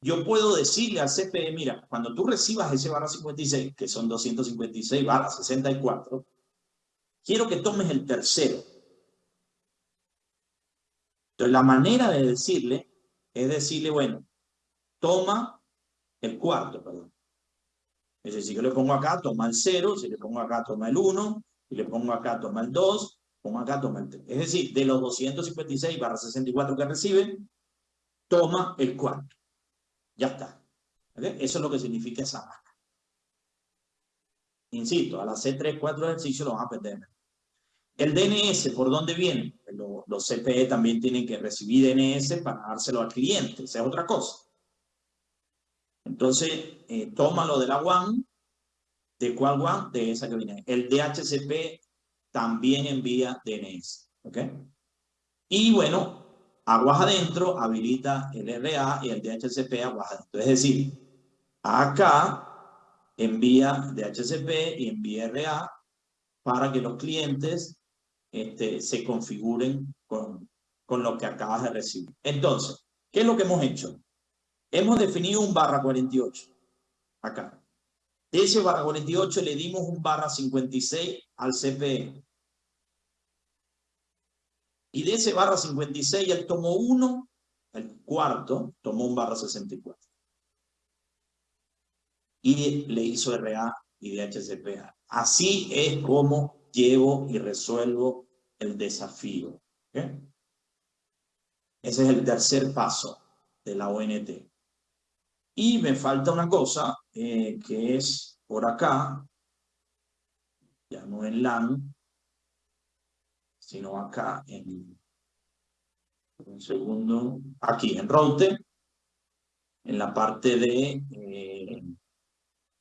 yo puedo decirle al CPE, mira, cuando tú recibas ese barra 56, que son 256 barra 64, quiero que tomes el tercero. Entonces, la manera de decirle es decirle, bueno, toma el cuarto, perdón. Es decir, si yo le pongo acá, toma el cero, si le pongo acá, toma el uno, si le pongo acá, toma el dos, pongo acá, toma el tres. Es decir, de los 256 barra 64 que reciben, toma el cuarto. Ya está. Eso es lo que significa esa. Insisto, a las C3, 4 ejercicios lo van a aprender. El DNS, ¿por dónde viene? Los, CPE también tienen que recibir DNS para dárselo al cliente, esa es otra cosa. Entonces, eh, tómalo de la WAN, ¿de cuál WAN? De esa que viene. El DHCP también envía DNS, ¿ok? Y bueno, aguas adentro habilita el RA y el DHCP aguas adentro. Es decir, acá envía DHCP y envía RA para que los clientes este, se configuren con, con lo que acabas de recibir. Entonces, ¿qué es lo que hemos hecho? Hemos definido un barra 48, acá. De ese barra 48 le dimos un barra 56 al CPE. Y de ese barra 56 él tomó uno, el cuarto tomó un barra 64. Y le hizo RA y DHCPA. Así es como llevo y resuelvo el desafío. Ese es el tercer paso de la ONT. Y me falta una cosa, eh, que es por acá, ya no en LAN, sino acá en un segundo, aquí en router, en la parte de eh,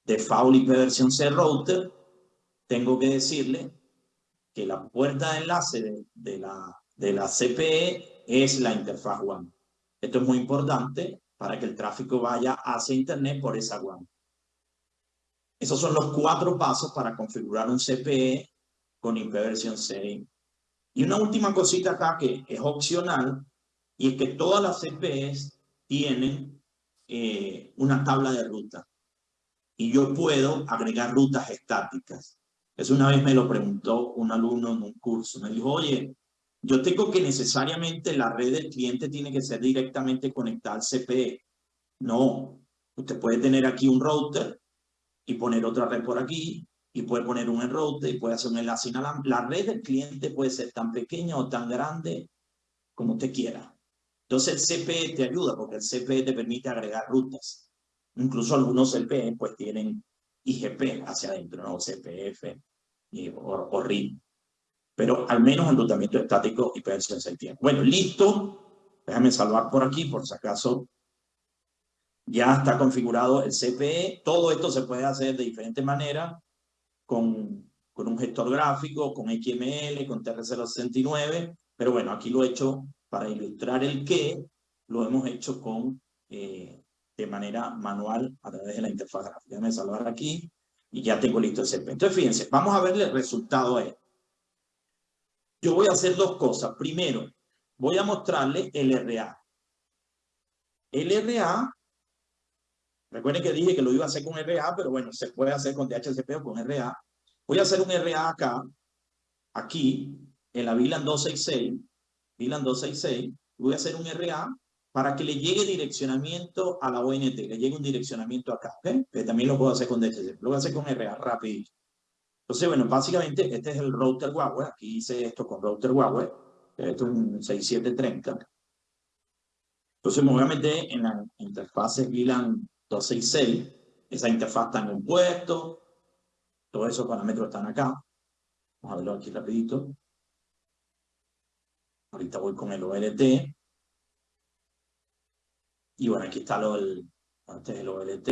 default IP versión C router, tengo que decirle que la puerta de enlace de, la, de la CPE es la interfaz WAN. Esto es muy importante para que el tráfico vaya hacia Internet por esa WAN. Esos son los cuatro pasos para configurar un CPE con IP versión 6. Y una última cosita acá que es opcional, y es que todas las CPEs tienen eh, una tabla de ruta. Y yo puedo agregar rutas estáticas. Eso una vez me lo preguntó un alumno en un curso. Me dijo, oye, yo tengo que necesariamente la red del cliente tiene que ser directamente conectada al CPE. No, usted puede tener aquí un router y poner otra red por aquí y puede poner un router y puede hacer un enlace inalámbrico. La red del cliente puede ser tan pequeña o tan grande como usted quiera. Entonces el CPE te ayuda porque el CPE te permite agregar rutas. Incluso algunos CPE pues tienen IGP hacia adentro, ¿no? CPF y, o, o RIP pero al menos enrutamiento estático y versión se tiene. Bueno, listo. Déjame salvar por aquí, por si acaso. Ya está configurado el CPE. Todo esto se puede hacer de diferentes maneras, con, con un gestor gráfico, con XML, con TR069, pero bueno, aquí lo he hecho para ilustrar el qué, lo hemos hecho con, eh, de manera manual a través de la interfaz gráfica. Déjame salvar aquí y ya tengo listo el CPE. Entonces, fíjense, vamos a verle el resultado a esto. Yo voy a hacer dos cosas. Primero, voy a mostrarle el RA. El RA, recuerden que dije que lo iba a hacer con RA, pero bueno, se puede hacer con DHCP o con RA. Voy a hacer un RA acá, aquí, en la VLAN 266, VLAN 266, voy a hacer un RA para que le llegue direccionamiento a la ONT, le llegue un direccionamiento acá, ¿ok? También lo puedo hacer con DHCP, lo voy a hacer con RA, rápido. Entonces, bueno, básicamente este es el router Huawei. Aquí hice esto con router Huawei. Esto es un 6730. Entonces me voy a meter en la interfaz VLAN 266. Esa interfaz está en un puesto. Todos esos parámetros están acá. Vamos a verlo aquí rapidito. Ahorita voy con el OLT. Y bueno, aquí está lo, el, antes el OLT.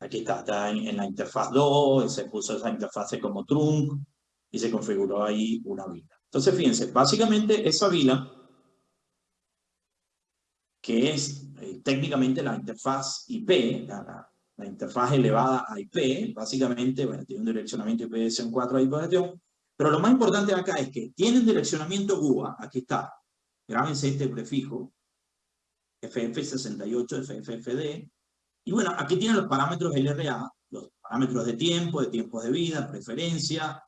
Aquí está, está en, la interfaz 2, se puso esa interfaz como trunk y se configuró ahí una vila. Entonces, fíjense, básicamente esa vila, que es eh, técnicamente la interfaz IP, la, interfaz elevada a IP, básicamente, bueno, tiene un direccionamiento IP de 4 ahí por pero lo más importante acá es que tiene un direccionamiento GUA, aquí está, grábense este prefijo, FF68, FFFD, y bueno, aquí tienen los parámetros LRA, los parámetros de tiempo, de tiempos de vida, preferencia,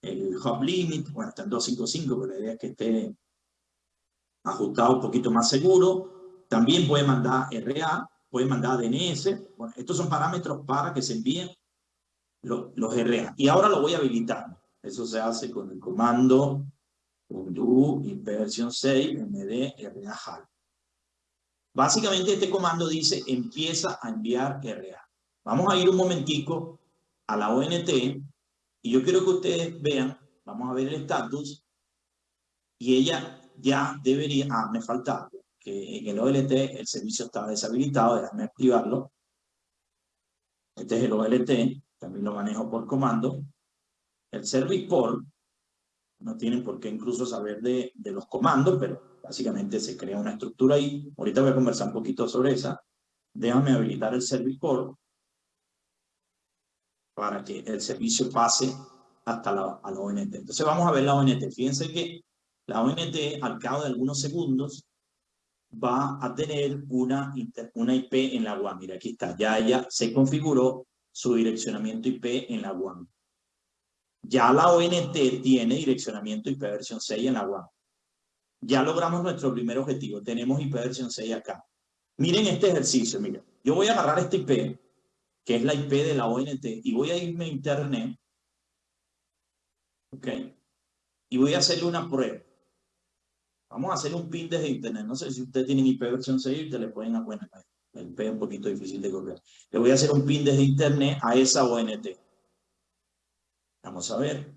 el hop limit, bueno, está en 255, pero la idea es que esté ajustado un poquito más seguro. También puede mandar RA, puede mandar DNS. Bueno, estos son parámetros para que se envíen los, los RA. Y ahora lo voy a habilitar. Eso se hace con el comando undo versión 6 md RA Básicamente este comando dice empieza a enviar RA. Vamos a ir un momentico a la ONT y yo quiero que ustedes vean, vamos a ver el estatus y ella ya debería, ah, me falta que en el OLT el servicio estaba deshabilitado, déjame activarlo. Este es el OLT, también lo manejo por comando. El service port, no tienen por qué incluso saber de, los comandos, pero Básicamente se crea una estructura ahí. Ahorita voy a conversar un poquito sobre esa. Déjame habilitar el Service para que el servicio pase hasta la, a la ONT. Entonces vamos a ver la ONT. Fíjense que la ONT al cabo de algunos segundos va a tener una, una IP en la WAN. Mira, aquí está. Ya ella se configuró su direccionamiento IP en la WAN. Ya la ONT tiene direccionamiento IP versión 6 en la WAN. Ya logramos nuestro primer objetivo. Tenemos IP versión 6 acá. Miren este ejercicio, miren. Yo voy a agarrar este IP, que es la IP de la ONT, y voy a irme a Internet. ¿Ok? Y voy a hacerle una prueba. Vamos a hacer un pin desde Internet. No sé si ustedes tienen IP versión 6 y te le pueden a El P es un poquito difícil de copiar. Le voy a hacer un pin desde internet a esa ONT. Vamos a ver.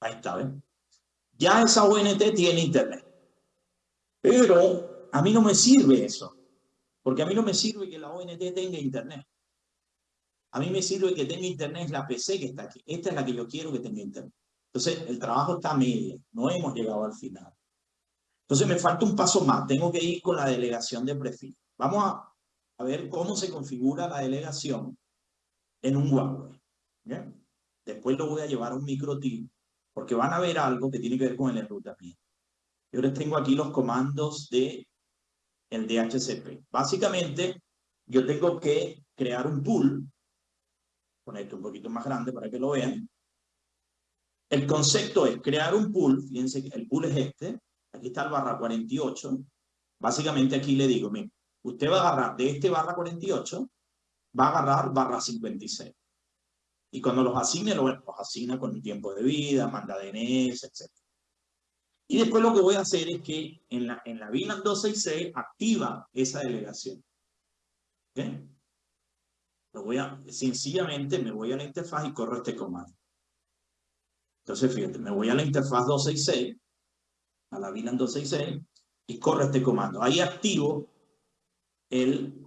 Ahí está, ¿ven? Ya esa ONT tiene internet. Pero a mí no me sirve eso. Porque a mí no me sirve que la ONT tenga internet. A mí me sirve que tenga internet la PC que está aquí. Esta es la que yo quiero que tenga internet. Entonces, el trabajo está a media. No hemos llegado al final. Entonces, me falta un paso más. Tengo que ir con la delegación de perfil. Vamos a, a ver cómo se configura la delegación en un Huawei. Después lo voy a llevar a un microTIL porque van a ver algo que tiene que ver con el enrutamiento. Yo les tengo aquí los comandos de el DHCP. Básicamente, yo tengo que crear un pool poner esto un poquito más grande para que lo vean. El concepto es crear un pool, fíjense que el pool es este, aquí está el barra 48, básicamente aquí le digo, mire, usted va a agarrar de este barra 48, va a agarrar barra 56. Y cuando los asigne, los asigna con tiempo de vida, manda DNS, etc. Y después lo que voy a hacer es que en la, en la VLAN 266 activa esa delegación. ¿Okay? voy a, sencillamente me voy a la interfaz y corro este comando. Entonces, fíjate, me voy a la interfaz 266, a la VLAN 266, y corro este comando. Ahí activo el...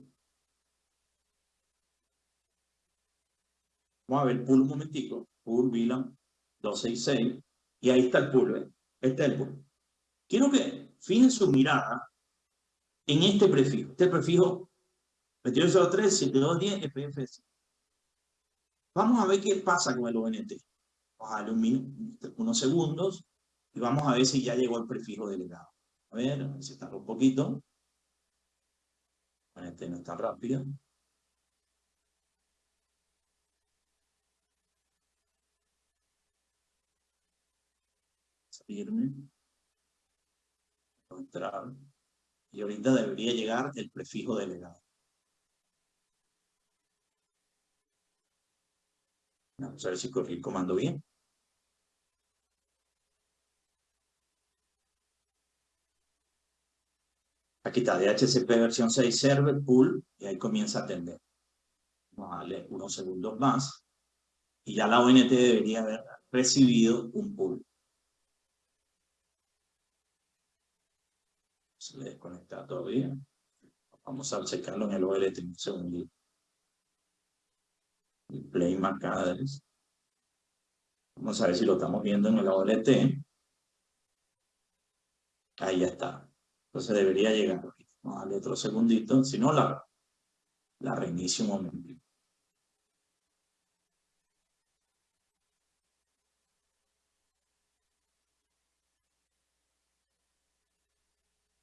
Vamos a ver, pool un momentico, pool VLAN 266, y ahí está el pool, ¿eh? Este es el pool. Quiero que fijen su mirada en este prefijo. Este prefijo 2203, 7210, FFS. Vamos a ver qué pasa con el ONT. Vamos a darle un unos segundos y vamos a ver si ya llegó el prefijo delegado. A ver, a ver si un poquito. Este no está rápido. Salirme. Entrar. Y ahorita debería llegar el prefijo delegado. Vamos a ver si corrí el comando bien. Aquí está DHCP versión 6 server pool y ahí comienza a atender. Vamos a darle unos segundos más y ya la ONT debería haber recibido un pool. Se le desconecta todavía. Vamos a checarlo en el OLT un segundito play marcadores. Vamos a ver si lo estamos viendo en el OLT. Ahí ya está. Entonces debería llegar. Vamos a darle otro segundito. Si no, la, la reinicio un momento.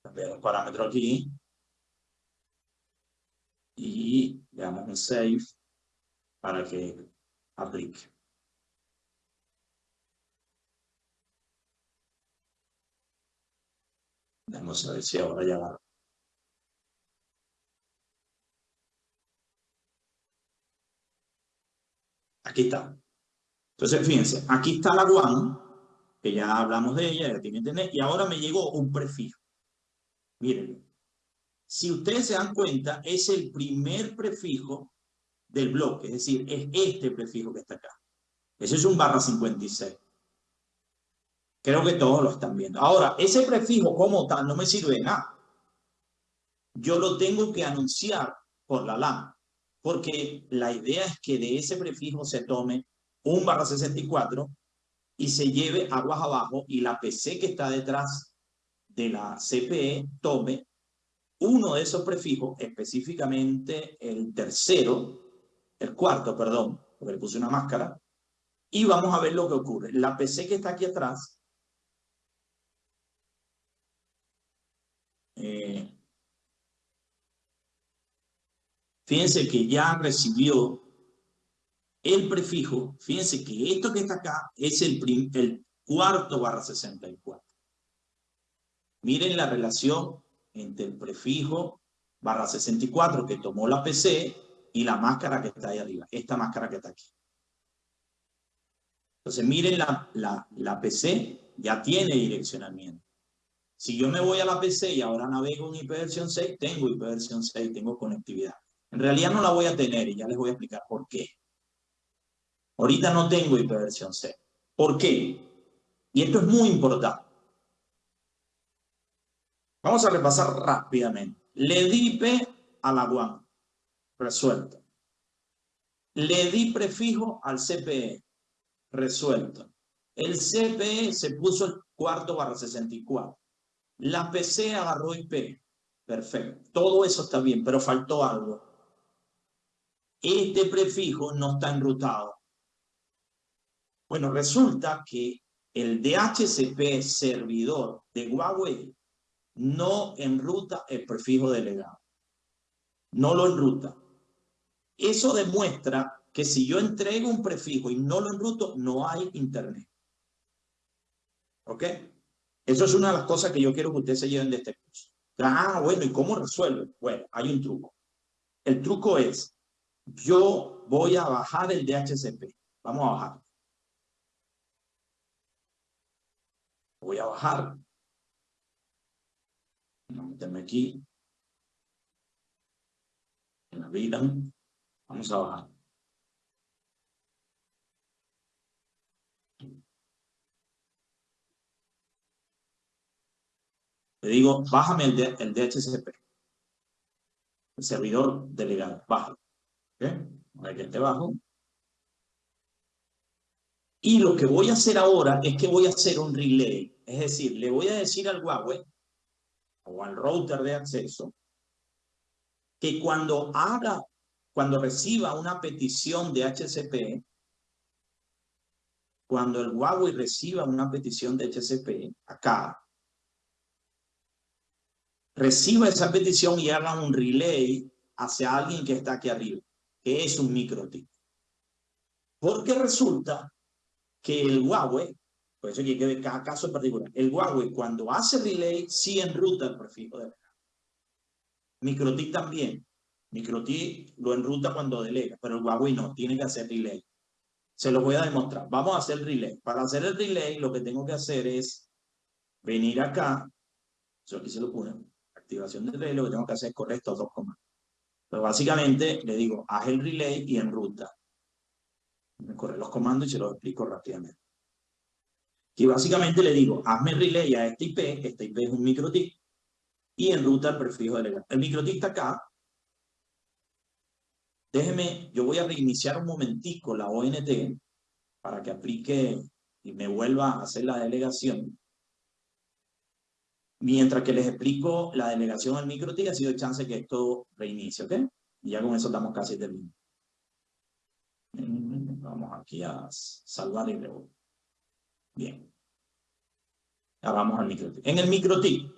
Cambiar el parámetro aquí. Y le damos un save para que aplique. Vamos a ver si ahora ya va. Aquí está. Entonces, fíjense, aquí está la one, que ya hablamos de ella, ya tiene internet, y ahora me llegó un prefijo. Miren, si ustedes se dan cuenta, es el primer prefijo del bloque, es decir, es este prefijo que está acá. Ese es un barra 56. Creo que todos lo están viendo. Ahora, ese prefijo como tal no me sirve de nada. Yo lo tengo que anunciar por la LAN, porque la idea es que de ese prefijo se tome un barra 64 y se lleve aguas abajo y la PC que está detrás de la CPE tome uno de esos prefijos, específicamente el tercero, el cuarto, perdón, porque le puse una máscara, y vamos a ver lo que ocurre. La PC que está aquí atrás, eh, fíjense que ya recibió el prefijo, fíjense que esto que está acá es el, el cuarto barra 64. Miren la relación entre el prefijo barra 64 que tomó la PC y la máscara que está ahí arriba, esta máscara que está aquí. Entonces miren la PC, ya tiene direccionamiento. Si yo me voy a la PC y ahora navego en IP versión 6, tengo IP versión 6, tengo conectividad. En realidad no la voy a tener y ya les voy a explicar por qué. Ahorita no tengo IP versión 6. ¿Por qué? Y esto es muy importante. Vamos a repasar rápidamente. Le di IP a la WAN. Resuelto. Le di prefijo al CPE. Resuelto. El CPE se puso el cuarto barra 64. La PC agarró IP. Perfecto. Todo eso está bien, pero faltó algo. Este prefijo no está enrutado. Bueno, resulta que el DHCP servidor de Huawei no enruta el prefijo delegado. No lo enruta. Eso demuestra que si yo entrego un prefijo y no lo enruto, no hay internet. ¿Ok? Eso es una de las cosas que yo quiero que ustedes se lleven de este curso. Ah, bueno, ¿y cómo resuelve? Bueno, hay un truco. El truco es, yo voy a bajar el DHCP. Vamos a bajar. Voy a bajar. Voy a meterme aquí. En la vida. Vamos a bajar. Le digo, bájame el, el DHCP. El servidor delegado, bájalo. ¿Ok? A que esté bajo. Y lo que voy a hacer ahora es que voy a hacer un relay. Es decir, le voy a decir al Huawei o al router de acceso que cuando haga, cuando reciba una petición de HCP, cuando el Huawei reciba una petición de HCP acá, reciba esa petición y haga un relay hacia alguien que está aquí arriba, que es un microtip. Porque resulta que el Huawei, por eso hay que ver cada caso en particular, el Huawei cuando hace relay sí enruta el prefijo delegado. MikroTik también. MikroTik lo enruta cuando delega, pero el Huawei no, tiene que hacer relay. Se lo voy a demostrar. Vamos a hacer relay. Para hacer el relay lo que tengo que hacer es venir acá, yo aquí se lo pone, activación del relay, lo que tengo que hacer es correr estos dos comandos. Pero básicamente le digo, haz el relay y enruta. Me corre los comandos y se los explico rápidamente. Y básicamente le digo, hazme relay a este IP, este IP es un microtik, y enruta el prefijo delegado. El microtik está acá. Déjeme, yo voy a reiniciar un momentico la ONT para que aplique y me vuelva a hacer la delegación. Mientras que les explico la delegación al microtik, ha sido chance que esto reinicie, ¿ok? Y ya con eso estamos casi terminados. Vamos aquí a salvar y luego. Bien. Ahora vamos al microtik. En el microtik,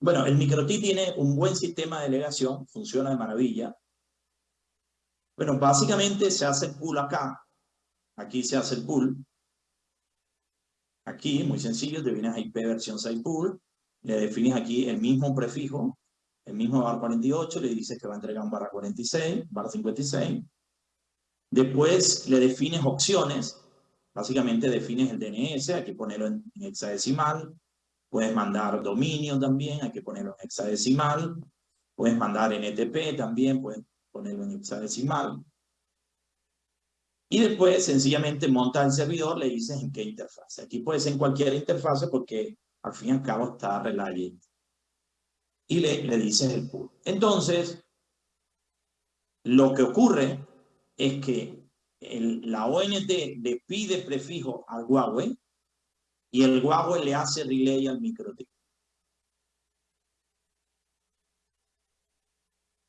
bueno, el microtik tiene un buen sistema de delegación, funciona de maravilla. Bueno, básicamente se hace el pool acá. Aquí se hace el pool. Aquí, muy sencillo, te vienes a IP versión 6 pool, le defines aquí el mismo prefijo, el mismo bar 48, le dices que va a entregar un barra 46, barra 56. Después le defines opciones, básicamente defines el DNS, hay que ponerlo en, hexadecimal, puedes mandar dominio también, hay que ponerlo en hexadecimal, puedes mandar NTP también, puedes ponerlo en hexadecimal. Y después sencillamente montas el servidor, le dices en qué interfase. Aquí puede ser en cualquier interfase porque al fin y al cabo está Relay. Y le, le dices el pool. Entonces, lo que ocurre es que la ONT le pide prefijo al Huawei y el Huawei le hace relay al MikroTik.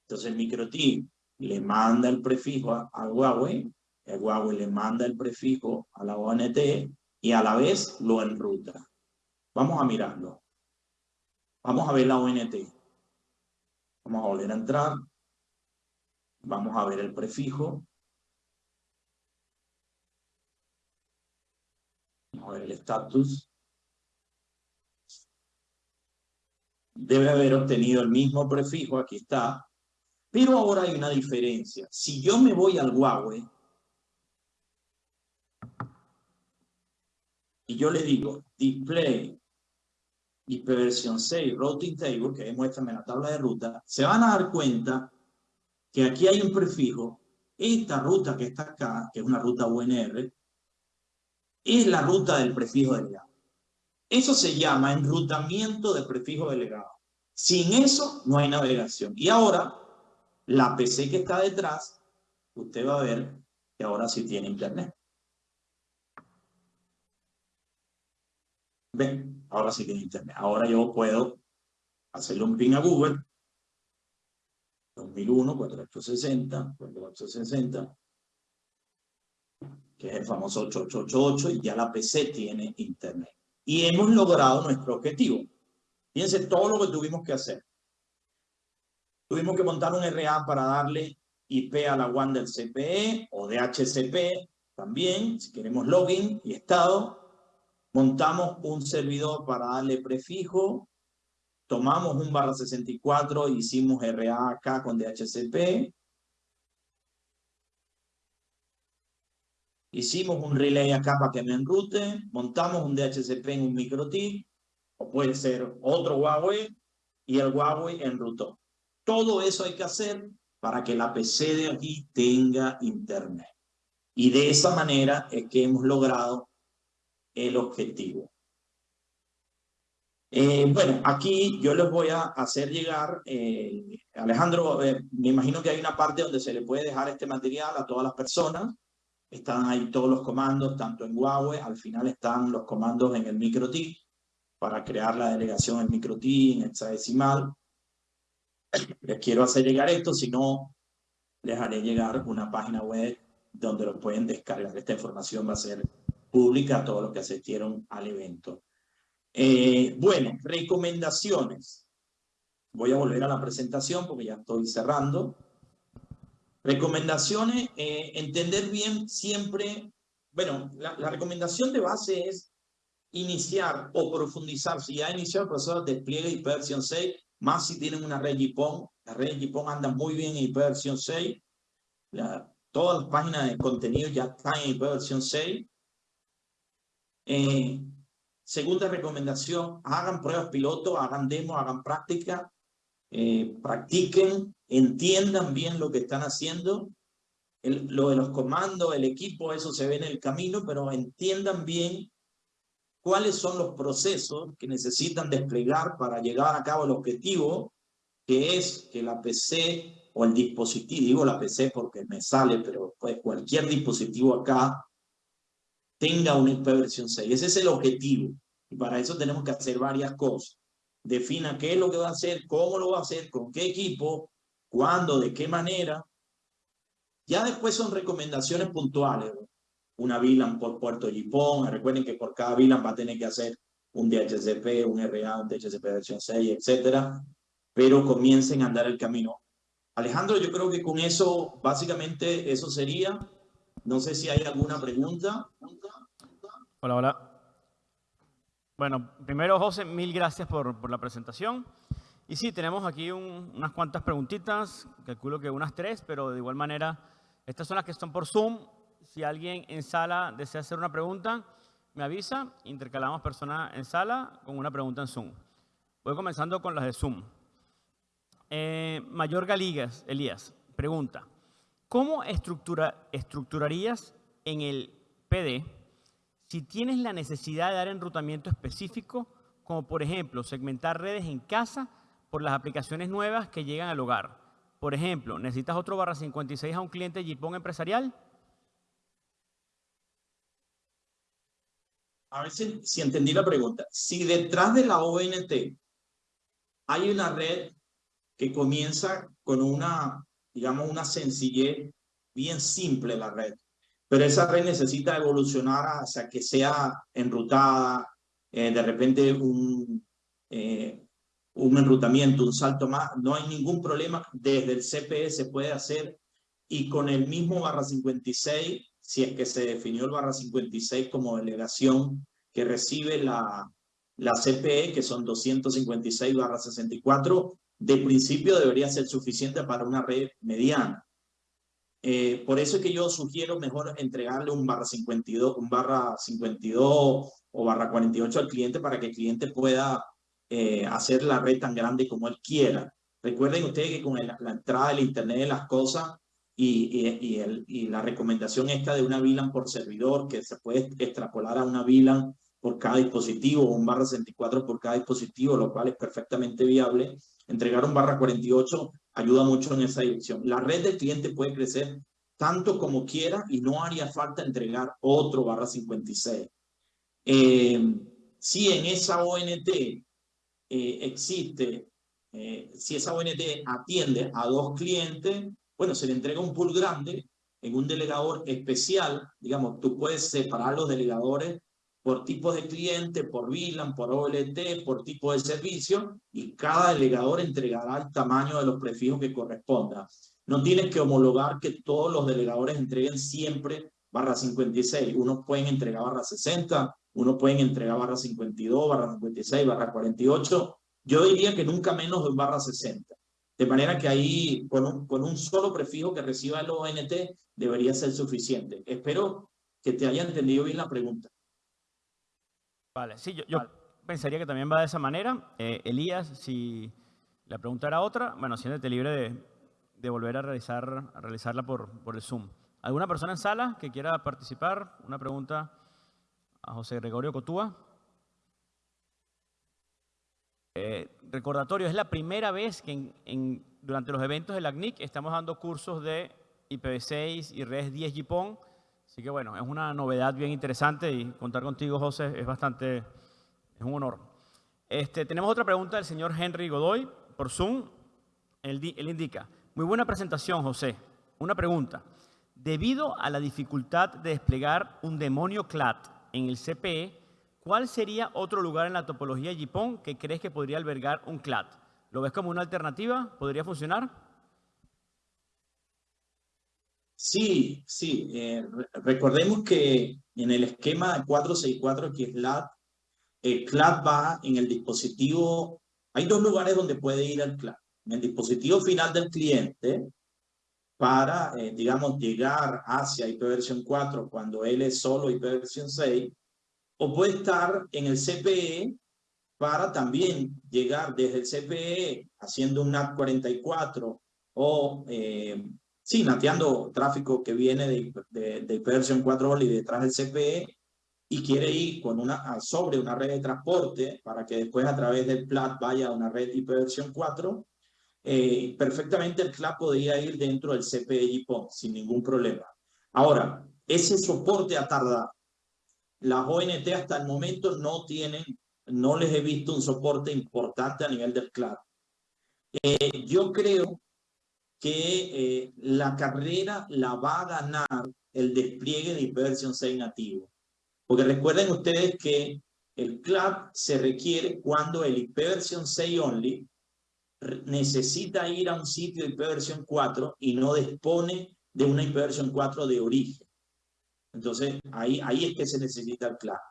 Entonces el MikroTik le manda el prefijo al Huawei el Huawei le manda el prefijo a la ONT y a la vez lo enruta. Vamos a mirarlo. Vamos a ver la ONT. Vamos a volver a entrar. Vamos a ver el prefijo. Vamos a ver el estatus. Debe haber obtenido el mismo prefijo, aquí está. Pero ahora hay una diferencia. Si yo me voy al Huawei, y yo le digo display versión 6 Routing Table, que muéstrame la tabla de ruta, se van a dar cuenta que aquí hay un prefijo. Esta ruta que está acá, que es una ruta UNR, es la ruta del prefijo delegado. Eso se llama enrutamiento de prefijo delegado. Sin eso no hay navegación. Y ahora, la PC que está detrás, usted va a ver que ahora sí tiene internet. Ahora sí tiene internet. Ahora yo puedo hacerle un ping a Google. 2001, 4860, 4860, que es el famoso 8888, y ya la PC tiene internet. Y hemos logrado nuestro objetivo. Fíjense todo lo que tuvimos que hacer. Tuvimos que montar un RA para darle IP a la WAN del CPE o de HCP también, si queremos login y estado. Montamos un servidor para darle prefijo. Tomamos un barra 64 hicimos RA acá con DHCP. Hicimos un relay acá para que me enrute. Montamos un DHCP en un microTIC. O puede ser otro Huawei. Y el Huawei enrutó. Todo eso hay que hacer para que la PC de aquí tenga internet. Y de esa manera es que hemos logrado el objetivo. Eh, bueno, aquí yo les voy a hacer llegar, eh, Alejandro, eh, me imagino que hay una parte donde se le puede dejar este material a todas las personas. Están ahí todos los comandos, tanto en Huawei, al final están los comandos en el MikroTik para crear la delegación en MikroTik, en hexadecimal. Les quiero hacer llegar esto, si no, les haré llegar una página web donde lo pueden descargar. Esta información va a ser pública a todos los que asistieron al evento. Eh, bueno, recomendaciones. Voy a volver a la presentación porque ya estoy cerrando. Recomendaciones, eh, entender bien siempre, bueno, la, recomendación de base es iniciar o profundizar, si ya ha iniciado el proceso de despliegue y versión 6, más si tienen una red GPON, la red GPON anda muy bien en IP versión 6, todas las páginas de contenido ya están en IP versión 6, eh, segunda recomendación, hagan pruebas piloto, hagan demo, hagan práctica, eh, practiquen, entiendan bien lo que están haciendo. lo de los comandos, el equipo, eso se ve en el camino, pero entiendan bien cuáles son los procesos que necesitan desplegar para llegar a cabo el objetivo, que es que la PC o el dispositivo, digo la PC porque me sale, pero pues cualquier dispositivo acá tenga una IP versión 6. Ese es el objetivo. Y para eso tenemos que hacer varias cosas. Defina qué es lo que va a hacer, cómo lo va a hacer, con qué equipo, cuándo, de qué manera. Ya después son recomendaciones puntuales. Una VLAN por puerto JIPON. Recuerden que por cada VLAN va a tener que hacer un DHCP, un RA, un DHCP versión 6, etcétera. Pero comiencen a andar el camino. Alejandro, yo creo que con eso, básicamente, eso sería. No sé si hay alguna pregunta. Hola, hola. Bueno, primero, José, mil gracias por, la presentación. Y sí, tenemos aquí unas cuantas preguntitas, calculo que unas tres, pero de igual manera, estas son las que están por Zoom. Si alguien en sala desea hacer una pregunta, me avisa, intercalamos personas en sala con una pregunta en Zoom. Voy comenzando con las de Zoom. Eh, Mayor Galigas, Elías, pregunta, ¿cómo estructura, estructurarías en el PD si tienes la necesidad de dar enrutamiento específico, como por ejemplo segmentar redes en casa por las aplicaciones nuevas que llegan al hogar. Por ejemplo, ¿necesitas otro barra 56 a un cliente Jipón empresarial? A ver si, entendí la pregunta. Si detrás de la ONT hay una red que comienza con una, digamos, una sencillez bien simple la red, pero esa red necesita evolucionar hasta que sea enrutada, eh, de repente un, eh, un enrutamiento, un salto más, no hay ningún problema, desde el CPE se puede hacer y con el mismo barra 56, si es que se definió el barra 56 como delegación que recibe la, la CPE, que son 256 barra 64, de principio debería ser suficiente para una red mediana. Eh, por eso es que yo sugiero mejor entregarle un barra 52, un barra 52 o barra 48 al cliente para que el cliente pueda eh, hacer la red tan grande como él quiera. Recuerden ustedes que con la entrada del Internet de las cosas y, y, el, y, la recomendación esta de una VLAN por servidor que se puede extrapolar a una VLAN por cada dispositivo o un barra 64 por cada dispositivo, lo cual es perfectamente viable. Entregar un barra 48 ayuda mucho en esa dirección. La red del cliente puede crecer tanto como quiera y no haría falta entregar otro barra 56. Eh, si en esa ONT eh, existe, eh, si esa ONT atiende a dos clientes, bueno, se le entrega un pool grande en un delegador especial. Digamos, tú puedes separar los delegadores por tipo de cliente, por VLAN, por OLT, por tipo de servicio, y cada delegador entregará el tamaño de los prefijos que corresponda. No tienes que homologar que todos los delegadores entreguen siempre barra 56. Unos pueden entregar barra 60, unos pueden entregar barra 52, barra 56, barra 48. Yo diría que nunca menos de barra 60. De manera que ahí, con un, con un solo prefijo que reciba el ONT, debería ser suficiente. Espero que te haya entendido bien la pregunta. Vale, sí, yo, pensaría que también va de esa manera. Eh, Elías, si la pregunta era otra, bueno, siéntete libre de, de volver a, realizar, a realizarla por, por el Zoom. ¿Alguna persona en sala que quiera participar? Una pregunta a José Gregorio Cotúa. Eh, recordatorio, es la primera vez que en, durante los eventos de la CNIC estamos dando cursos de IPv6 y redes 10 GPON Así que bueno, es una novedad bien interesante y contar contigo, José, es bastante, es un honor. Este, tenemos otra pregunta del señor Henry Godoy por Zoom. Él, indica, muy buena presentación, José. Una pregunta. Debido a la dificultad de desplegar un demonio CLAT en el CPE, ¿cuál sería otro lugar en la topología JPON que crees que podría albergar un CLAT? ¿Lo ves como una alternativa? ¿Podría funcionar? Sí, sí. Eh, recordemos que en el esquema 464 que es LAT, el CLAT va en el dispositivo, hay dos lugares donde puede ir el CLAT. En el dispositivo final del cliente, para, eh, digamos, llegar hacia IP versión 4 cuando él es solo IP versión 6, o puede estar en el CPE para también llegar desde el CPE haciendo un NAT 44 o eh, sí, nateando tráfico que viene de, de, de versión 4 y detrás del CPE y quiere ir con una, sobre una red de transporte para que después a través del PLAT vaya a una red IP versión 4, eh, perfectamente el CLAP podría ir dentro del CPE GPON sin ningún problema. Ahora, ese soporte ha tardado. Las ONT hasta el momento no tienen, no les he visto un soporte importante a nivel del CLAP. Eh, yo creo que eh, la carrera la va a ganar el despliegue de ipv 6 nativo. Porque recuerden ustedes que el CLAP se requiere cuando el ipv 6 only necesita ir a un sitio de ipv 4 y no dispone de una ipv 4 de origen. Entonces, ahí, ahí es que se necesita el CLAP.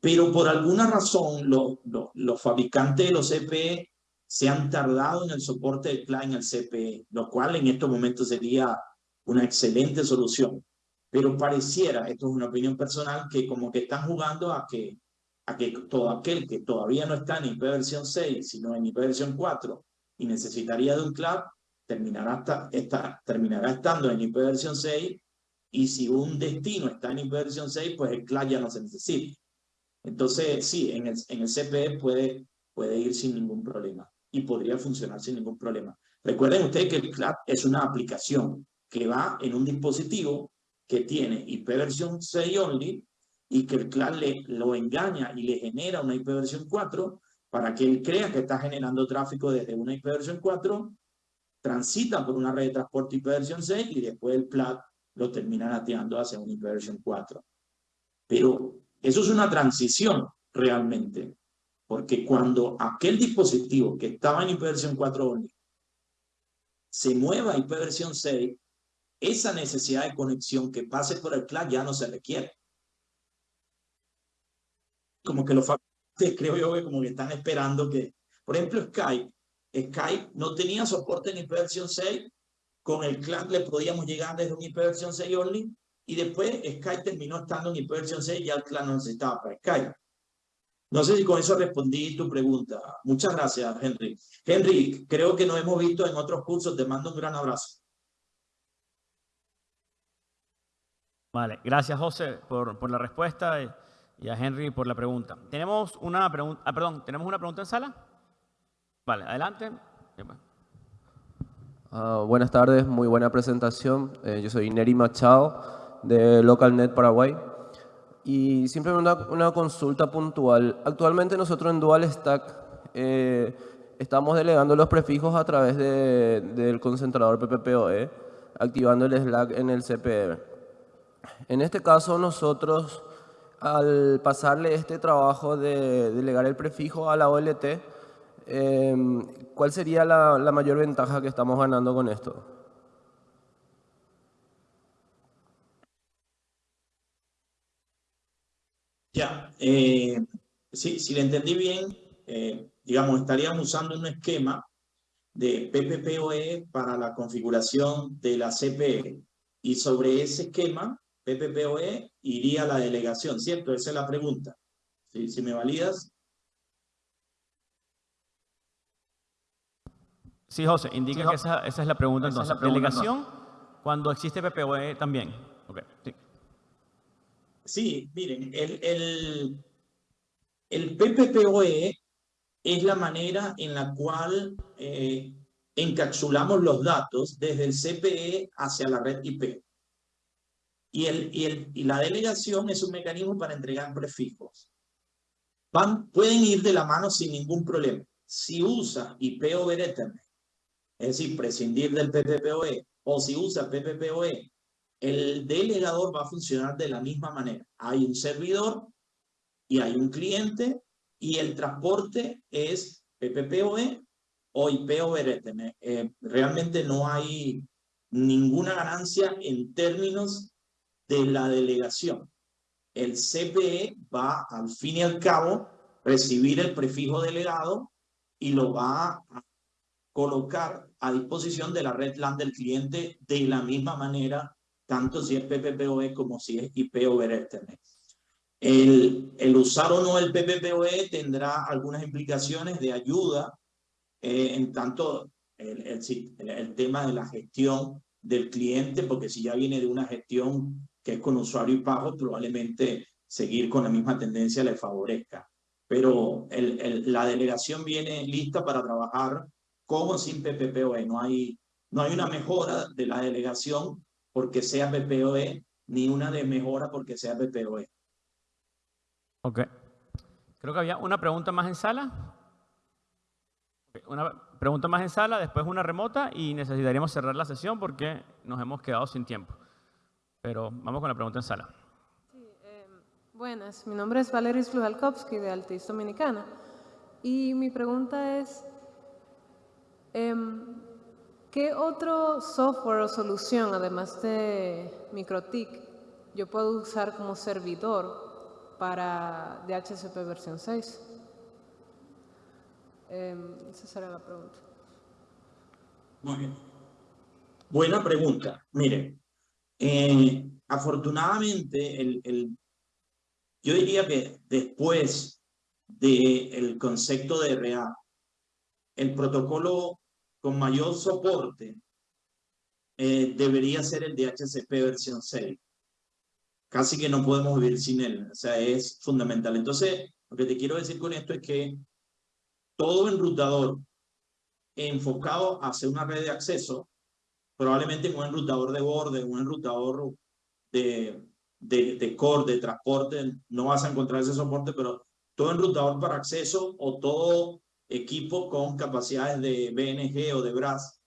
Pero por alguna razón, los, los, los fabricantes de los CPE se han tardado en el soporte del CLA en el CPE, lo cual en estos momentos sería una excelente solución. Pero pareciera, esto es una opinión personal, que como que están jugando a que, a que todo aquel que todavía no está en IP versión 6, sino en IP versión 4 y necesitaría de un CLAP, terminará, hasta, terminará estando en IP versión 6 y si un destino está en IP versión 6, pues el CLAP ya no se necesita. Entonces, sí, en el, en el CPE puede, puede ir sin ningún problema y podría funcionar sin ningún problema. Recuerden ustedes que el CLAP es una aplicación que va en un dispositivo que tiene IP versión 6 only y que el CLAP le, lo engaña y le genera una IP versión 4 para que él crea que está generando tráfico desde una IP versión 4, transita por una red de transporte IP versión 6 y después el CLAP lo termina nateando hacia una IP versión 4. Pero eso es una transición realmente. Porque cuando aquel dispositivo que estaba en IPv 4 se mueva a IPv 6, esa necesidad de conexión que pase por el CLAC ya no se requiere. Como que los fabricantes, [laughs] creo yo, que como que están esperando que, por ejemplo, Skype, Skype no tenía soporte en IPv 6, con el CLAC le podíamos llegar desde un IPv 6 only, y después Skype terminó estando en IPv 6 y ya el CLAC no necesitaba para Skype. No sé si con eso respondí tu pregunta. Muchas gracias, Henry. Henry, creo que nos hemos visto en otros cursos. Te mando un gran abrazo. Vale, gracias José por, por la respuesta y a Henry por la pregunta. Tenemos una pregunta, ah, perdón, ¿tenemos una pregunta en sala? Vale, adelante. Uh, buenas tardes, muy buena presentación. Eh, yo soy Neri Machado de LocalNet Paraguay. Y simplemente una, una, consulta puntual. Actualmente nosotros en Dual Stack eh, estamos delegando los prefijos a través de, del concentrador PPPoE, activando el Slack en el CPE. En este caso nosotros, al pasarle este trabajo de delegar el prefijo a la OLT, eh, ¿cuál sería la, la mayor ventaja que estamos ganando con esto? Ya, eh, sí, si le entendí bien, eh, digamos, estaríamos usando un esquema de PPPoE para la configuración de la CPE. Y sobre ese esquema, PPPoE iría a la delegación, ¿cierto? Esa es la pregunta. Si, si me validas. Sí, José, indica que esa, esa, es la pregunta esa entonces. La pregunta, ¿Delegación no. cuando existe PPPoE también? Sí, miren, el, el, el PPPoE es la manera en la cual eh, encapsulamos los datos desde el CPE hacia la red IP. Y, el, y, el, y la delegación es un mecanismo para entregar prefijos. Van, pueden ir de la mano sin ningún problema. Si usa IP over Ethernet, es decir, prescindir del PPPoE, o si usa PPPoE el delegador va a funcionar de la misma manera. Hay un servidor y hay un cliente y el transporte es PPPoE o IP over Ethernet. Eh, realmente no hay ninguna ganancia en términos de la delegación. El CPE va al fin y al cabo recibir el prefijo delegado y lo va a colocar a disposición de la red LAN del cliente de la misma manera tanto si es PPPoE como si es IP over Ethernet. El, el usar o no el PPPoE tendrá algunas implicaciones de ayuda eh, en tanto el, el, el, tema de la gestión del cliente, porque si ya viene de una gestión que es con usuario y pago, probablemente seguir con la misma tendencia le favorezca. Pero la delegación viene lista para trabajar como sin PPPoE. No hay, no hay una mejora de la delegación porque sea PPOE, ni una de mejora porque sea PPOE. Ok. Creo que había una pregunta más en sala. Una pregunta más en sala, después una remota y necesitaríamos cerrar la sesión porque nos hemos quedado sin tiempo. Pero vamos con la pregunta en sala. Sí, eh, buenas, mi nombre es Valeris Flujalkowski de Altis Dominicana. Y mi pregunta es, eh, ¿Qué otro software o solución, además de MikroTik, yo puedo usar como servidor para DHCP versión 6? Eh, esa será la pregunta. Muy bien. Buena pregunta. Mire, eh, afortunadamente, el, el, yo diría que después del concepto de RA, el protocolo con mayor soporte eh, debería ser el DHCP versión 6. Casi que no podemos vivir sin él, o sea, es fundamental. Entonces, lo que te quiero decir con esto es que todo enrutador enfocado hacia una red de acceso, probablemente un enrutador de borde, un enrutador de, de, de core, de transporte, no vas a encontrar ese soporte, pero todo enrutador para acceso o todo equipo con capacidades de BNG o de BRAS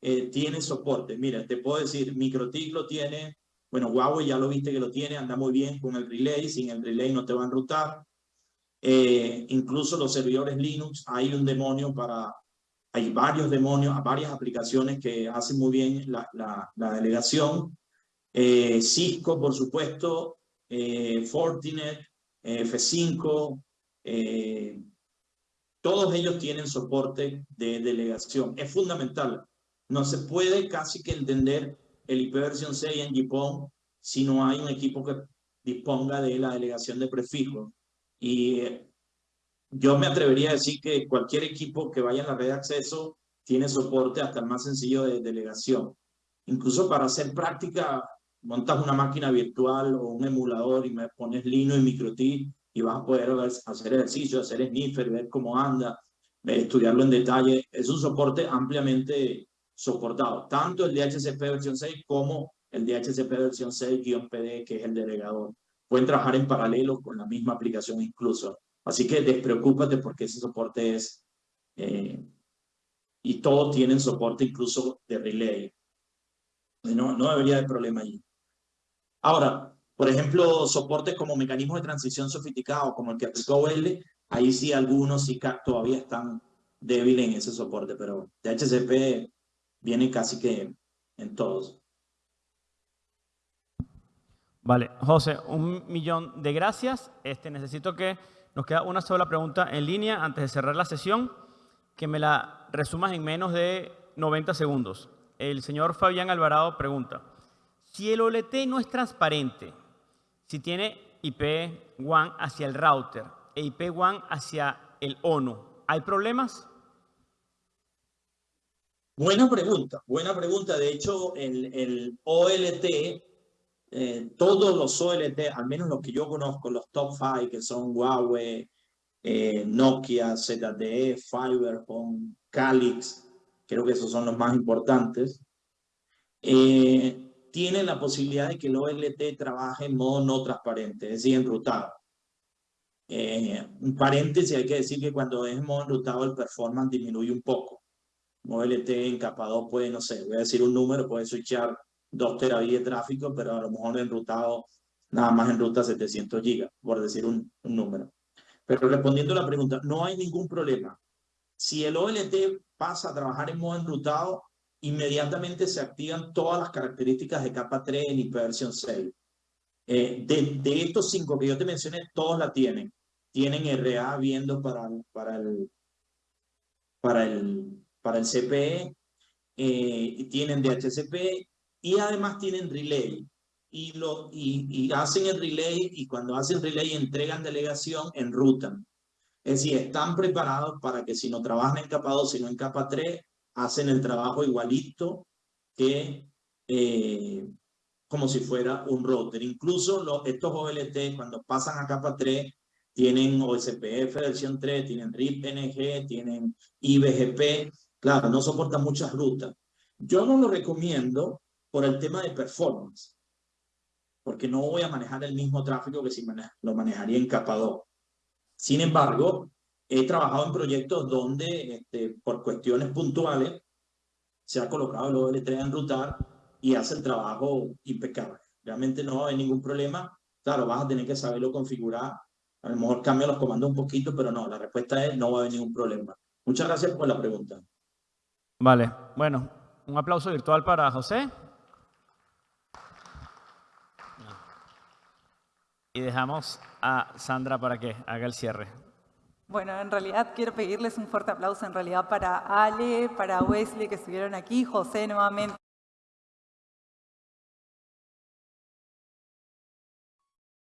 eh, tiene soporte. Mira, te puedo decir, MikroTik lo tiene, bueno, Huawei ya lo viste que lo tiene, anda muy bien con el relay, sin el relay no te va a enrutar. Eh, incluso los servidores Linux, hay un demonio para, hay varios demonios, varias aplicaciones que hacen muy bien la, la, la delegación. Eh, Cisco, por supuesto, eh, Fortinet, eh, F5, eh, todos ellos tienen soporte de delegación. Es fundamental. No se puede casi que entender el IP versión 6 en GPON si no hay un equipo que disponga de la delegación de prefijos. Y yo me atrevería a decir que cualquier equipo que vaya en la red de acceso tiene soporte hasta el más sencillo de delegación. Incluso para hacer práctica, montas una máquina virtual o un emulador y me pones Linux y MikroTik y vas a poder hacer ejercicio, hacer sniffer, ver cómo anda, estudiarlo en detalle. Es un soporte ampliamente soportado, tanto el DHCP versión 6 como el DHCP versión 6-PD, que es el delegador. Pueden trabajar en paralelo con la misma aplicación incluso. Así que despreocúpate porque ese soporte es... Eh, y todos tienen soporte incluso de relay. No, no debería haber problema allí. Ahora, por ejemplo, soportes como mecanismos de transición sofisticados, como el que aplicó OL, ahí sí algunos sí todavía están débiles en ese soporte, pero DHCP viene casi que en todos. Vale, José, un millón de gracias. Este, necesito que nos queda una sola pregunta en línea antes de cerrar la sesión, que me la resumas en menos de 90 segundos. El señor Fabián Alvarado pregunta, si el OLT no es transparente, si tiene IP WAN hacia el router e IP WAN hacia el ONU, ¿hay problemas? Buena pregunta, buena pregunta. De hecho, el, OLT eh, todos los OLT, al menos los que yo conozco, los top 5, que son Huawei, eh, Nokia, ZTE, Fiberphone, Calix, creo que esos son los más importantes, eh, tienen la posibilidad de que el OLT trabaje en modo no transparente, es decir, enrutado. un paréntesis, hay que decir que cuando es en modo enrutado el performance disminuye un poco. OLT en capa 2 puede, no sé, voy a decir un número, puede switchar 2 terabits de tráfico, pero a lo mejor enrutado nada más en ruta 700 gigas, por decir un, número. Pero respondiendo a la pregunta, no hay ningún problema. Si el OLT pasa a trabajar en modo enrutado, inmediatamente se activan todas las características de capa 3 en versión 6. Eh, de, estos cinco que yo te mencioné, todos la tienen. Tienen RA viendo para, para, el, para, el, para el CPE, eh, tienen DHCP y además tienen relay. Y, lo, y, hacen el relay y cuando hacen relay entregan delegación, enrutan. Es decir, están preparados para que si no trabajan en capa 2, sino en capa 3, hacen el trabajo igualito que eh, como si fuera un router. Incluso los, estos OLT, cuando pasan a capa 3, tienen OSPF versión 3, tienen RIP NG, tienen IBGP. Claro, no soportan muchas rutas. Yo no lo recomiendo por el tema de performance, porque no voy a manejar el mismo tráfico que si lo manejaría en capa 2. Sin embargo, he trabajado en proyectos donde este, por cuestiones puntuales se ha colocado el OL3 en rutar y hace el trabajo impecable. Realmente no hay ningún problema. Claro, vas a tener que saberlo configurar. A lo mejor cambia los comandos un poquito, pero no, la respuesta es no va a haber ningún problema. Muchas gracias por la pregunta. Vale, bueno, un aplauso virtual para José. Y dejamos a Sandra para que haga el cierre. Bueno, en realidad quiero pedirles un fuerte aplauso en realidad para Ale, para Wesley que estuvieron aquí, José nuevamente.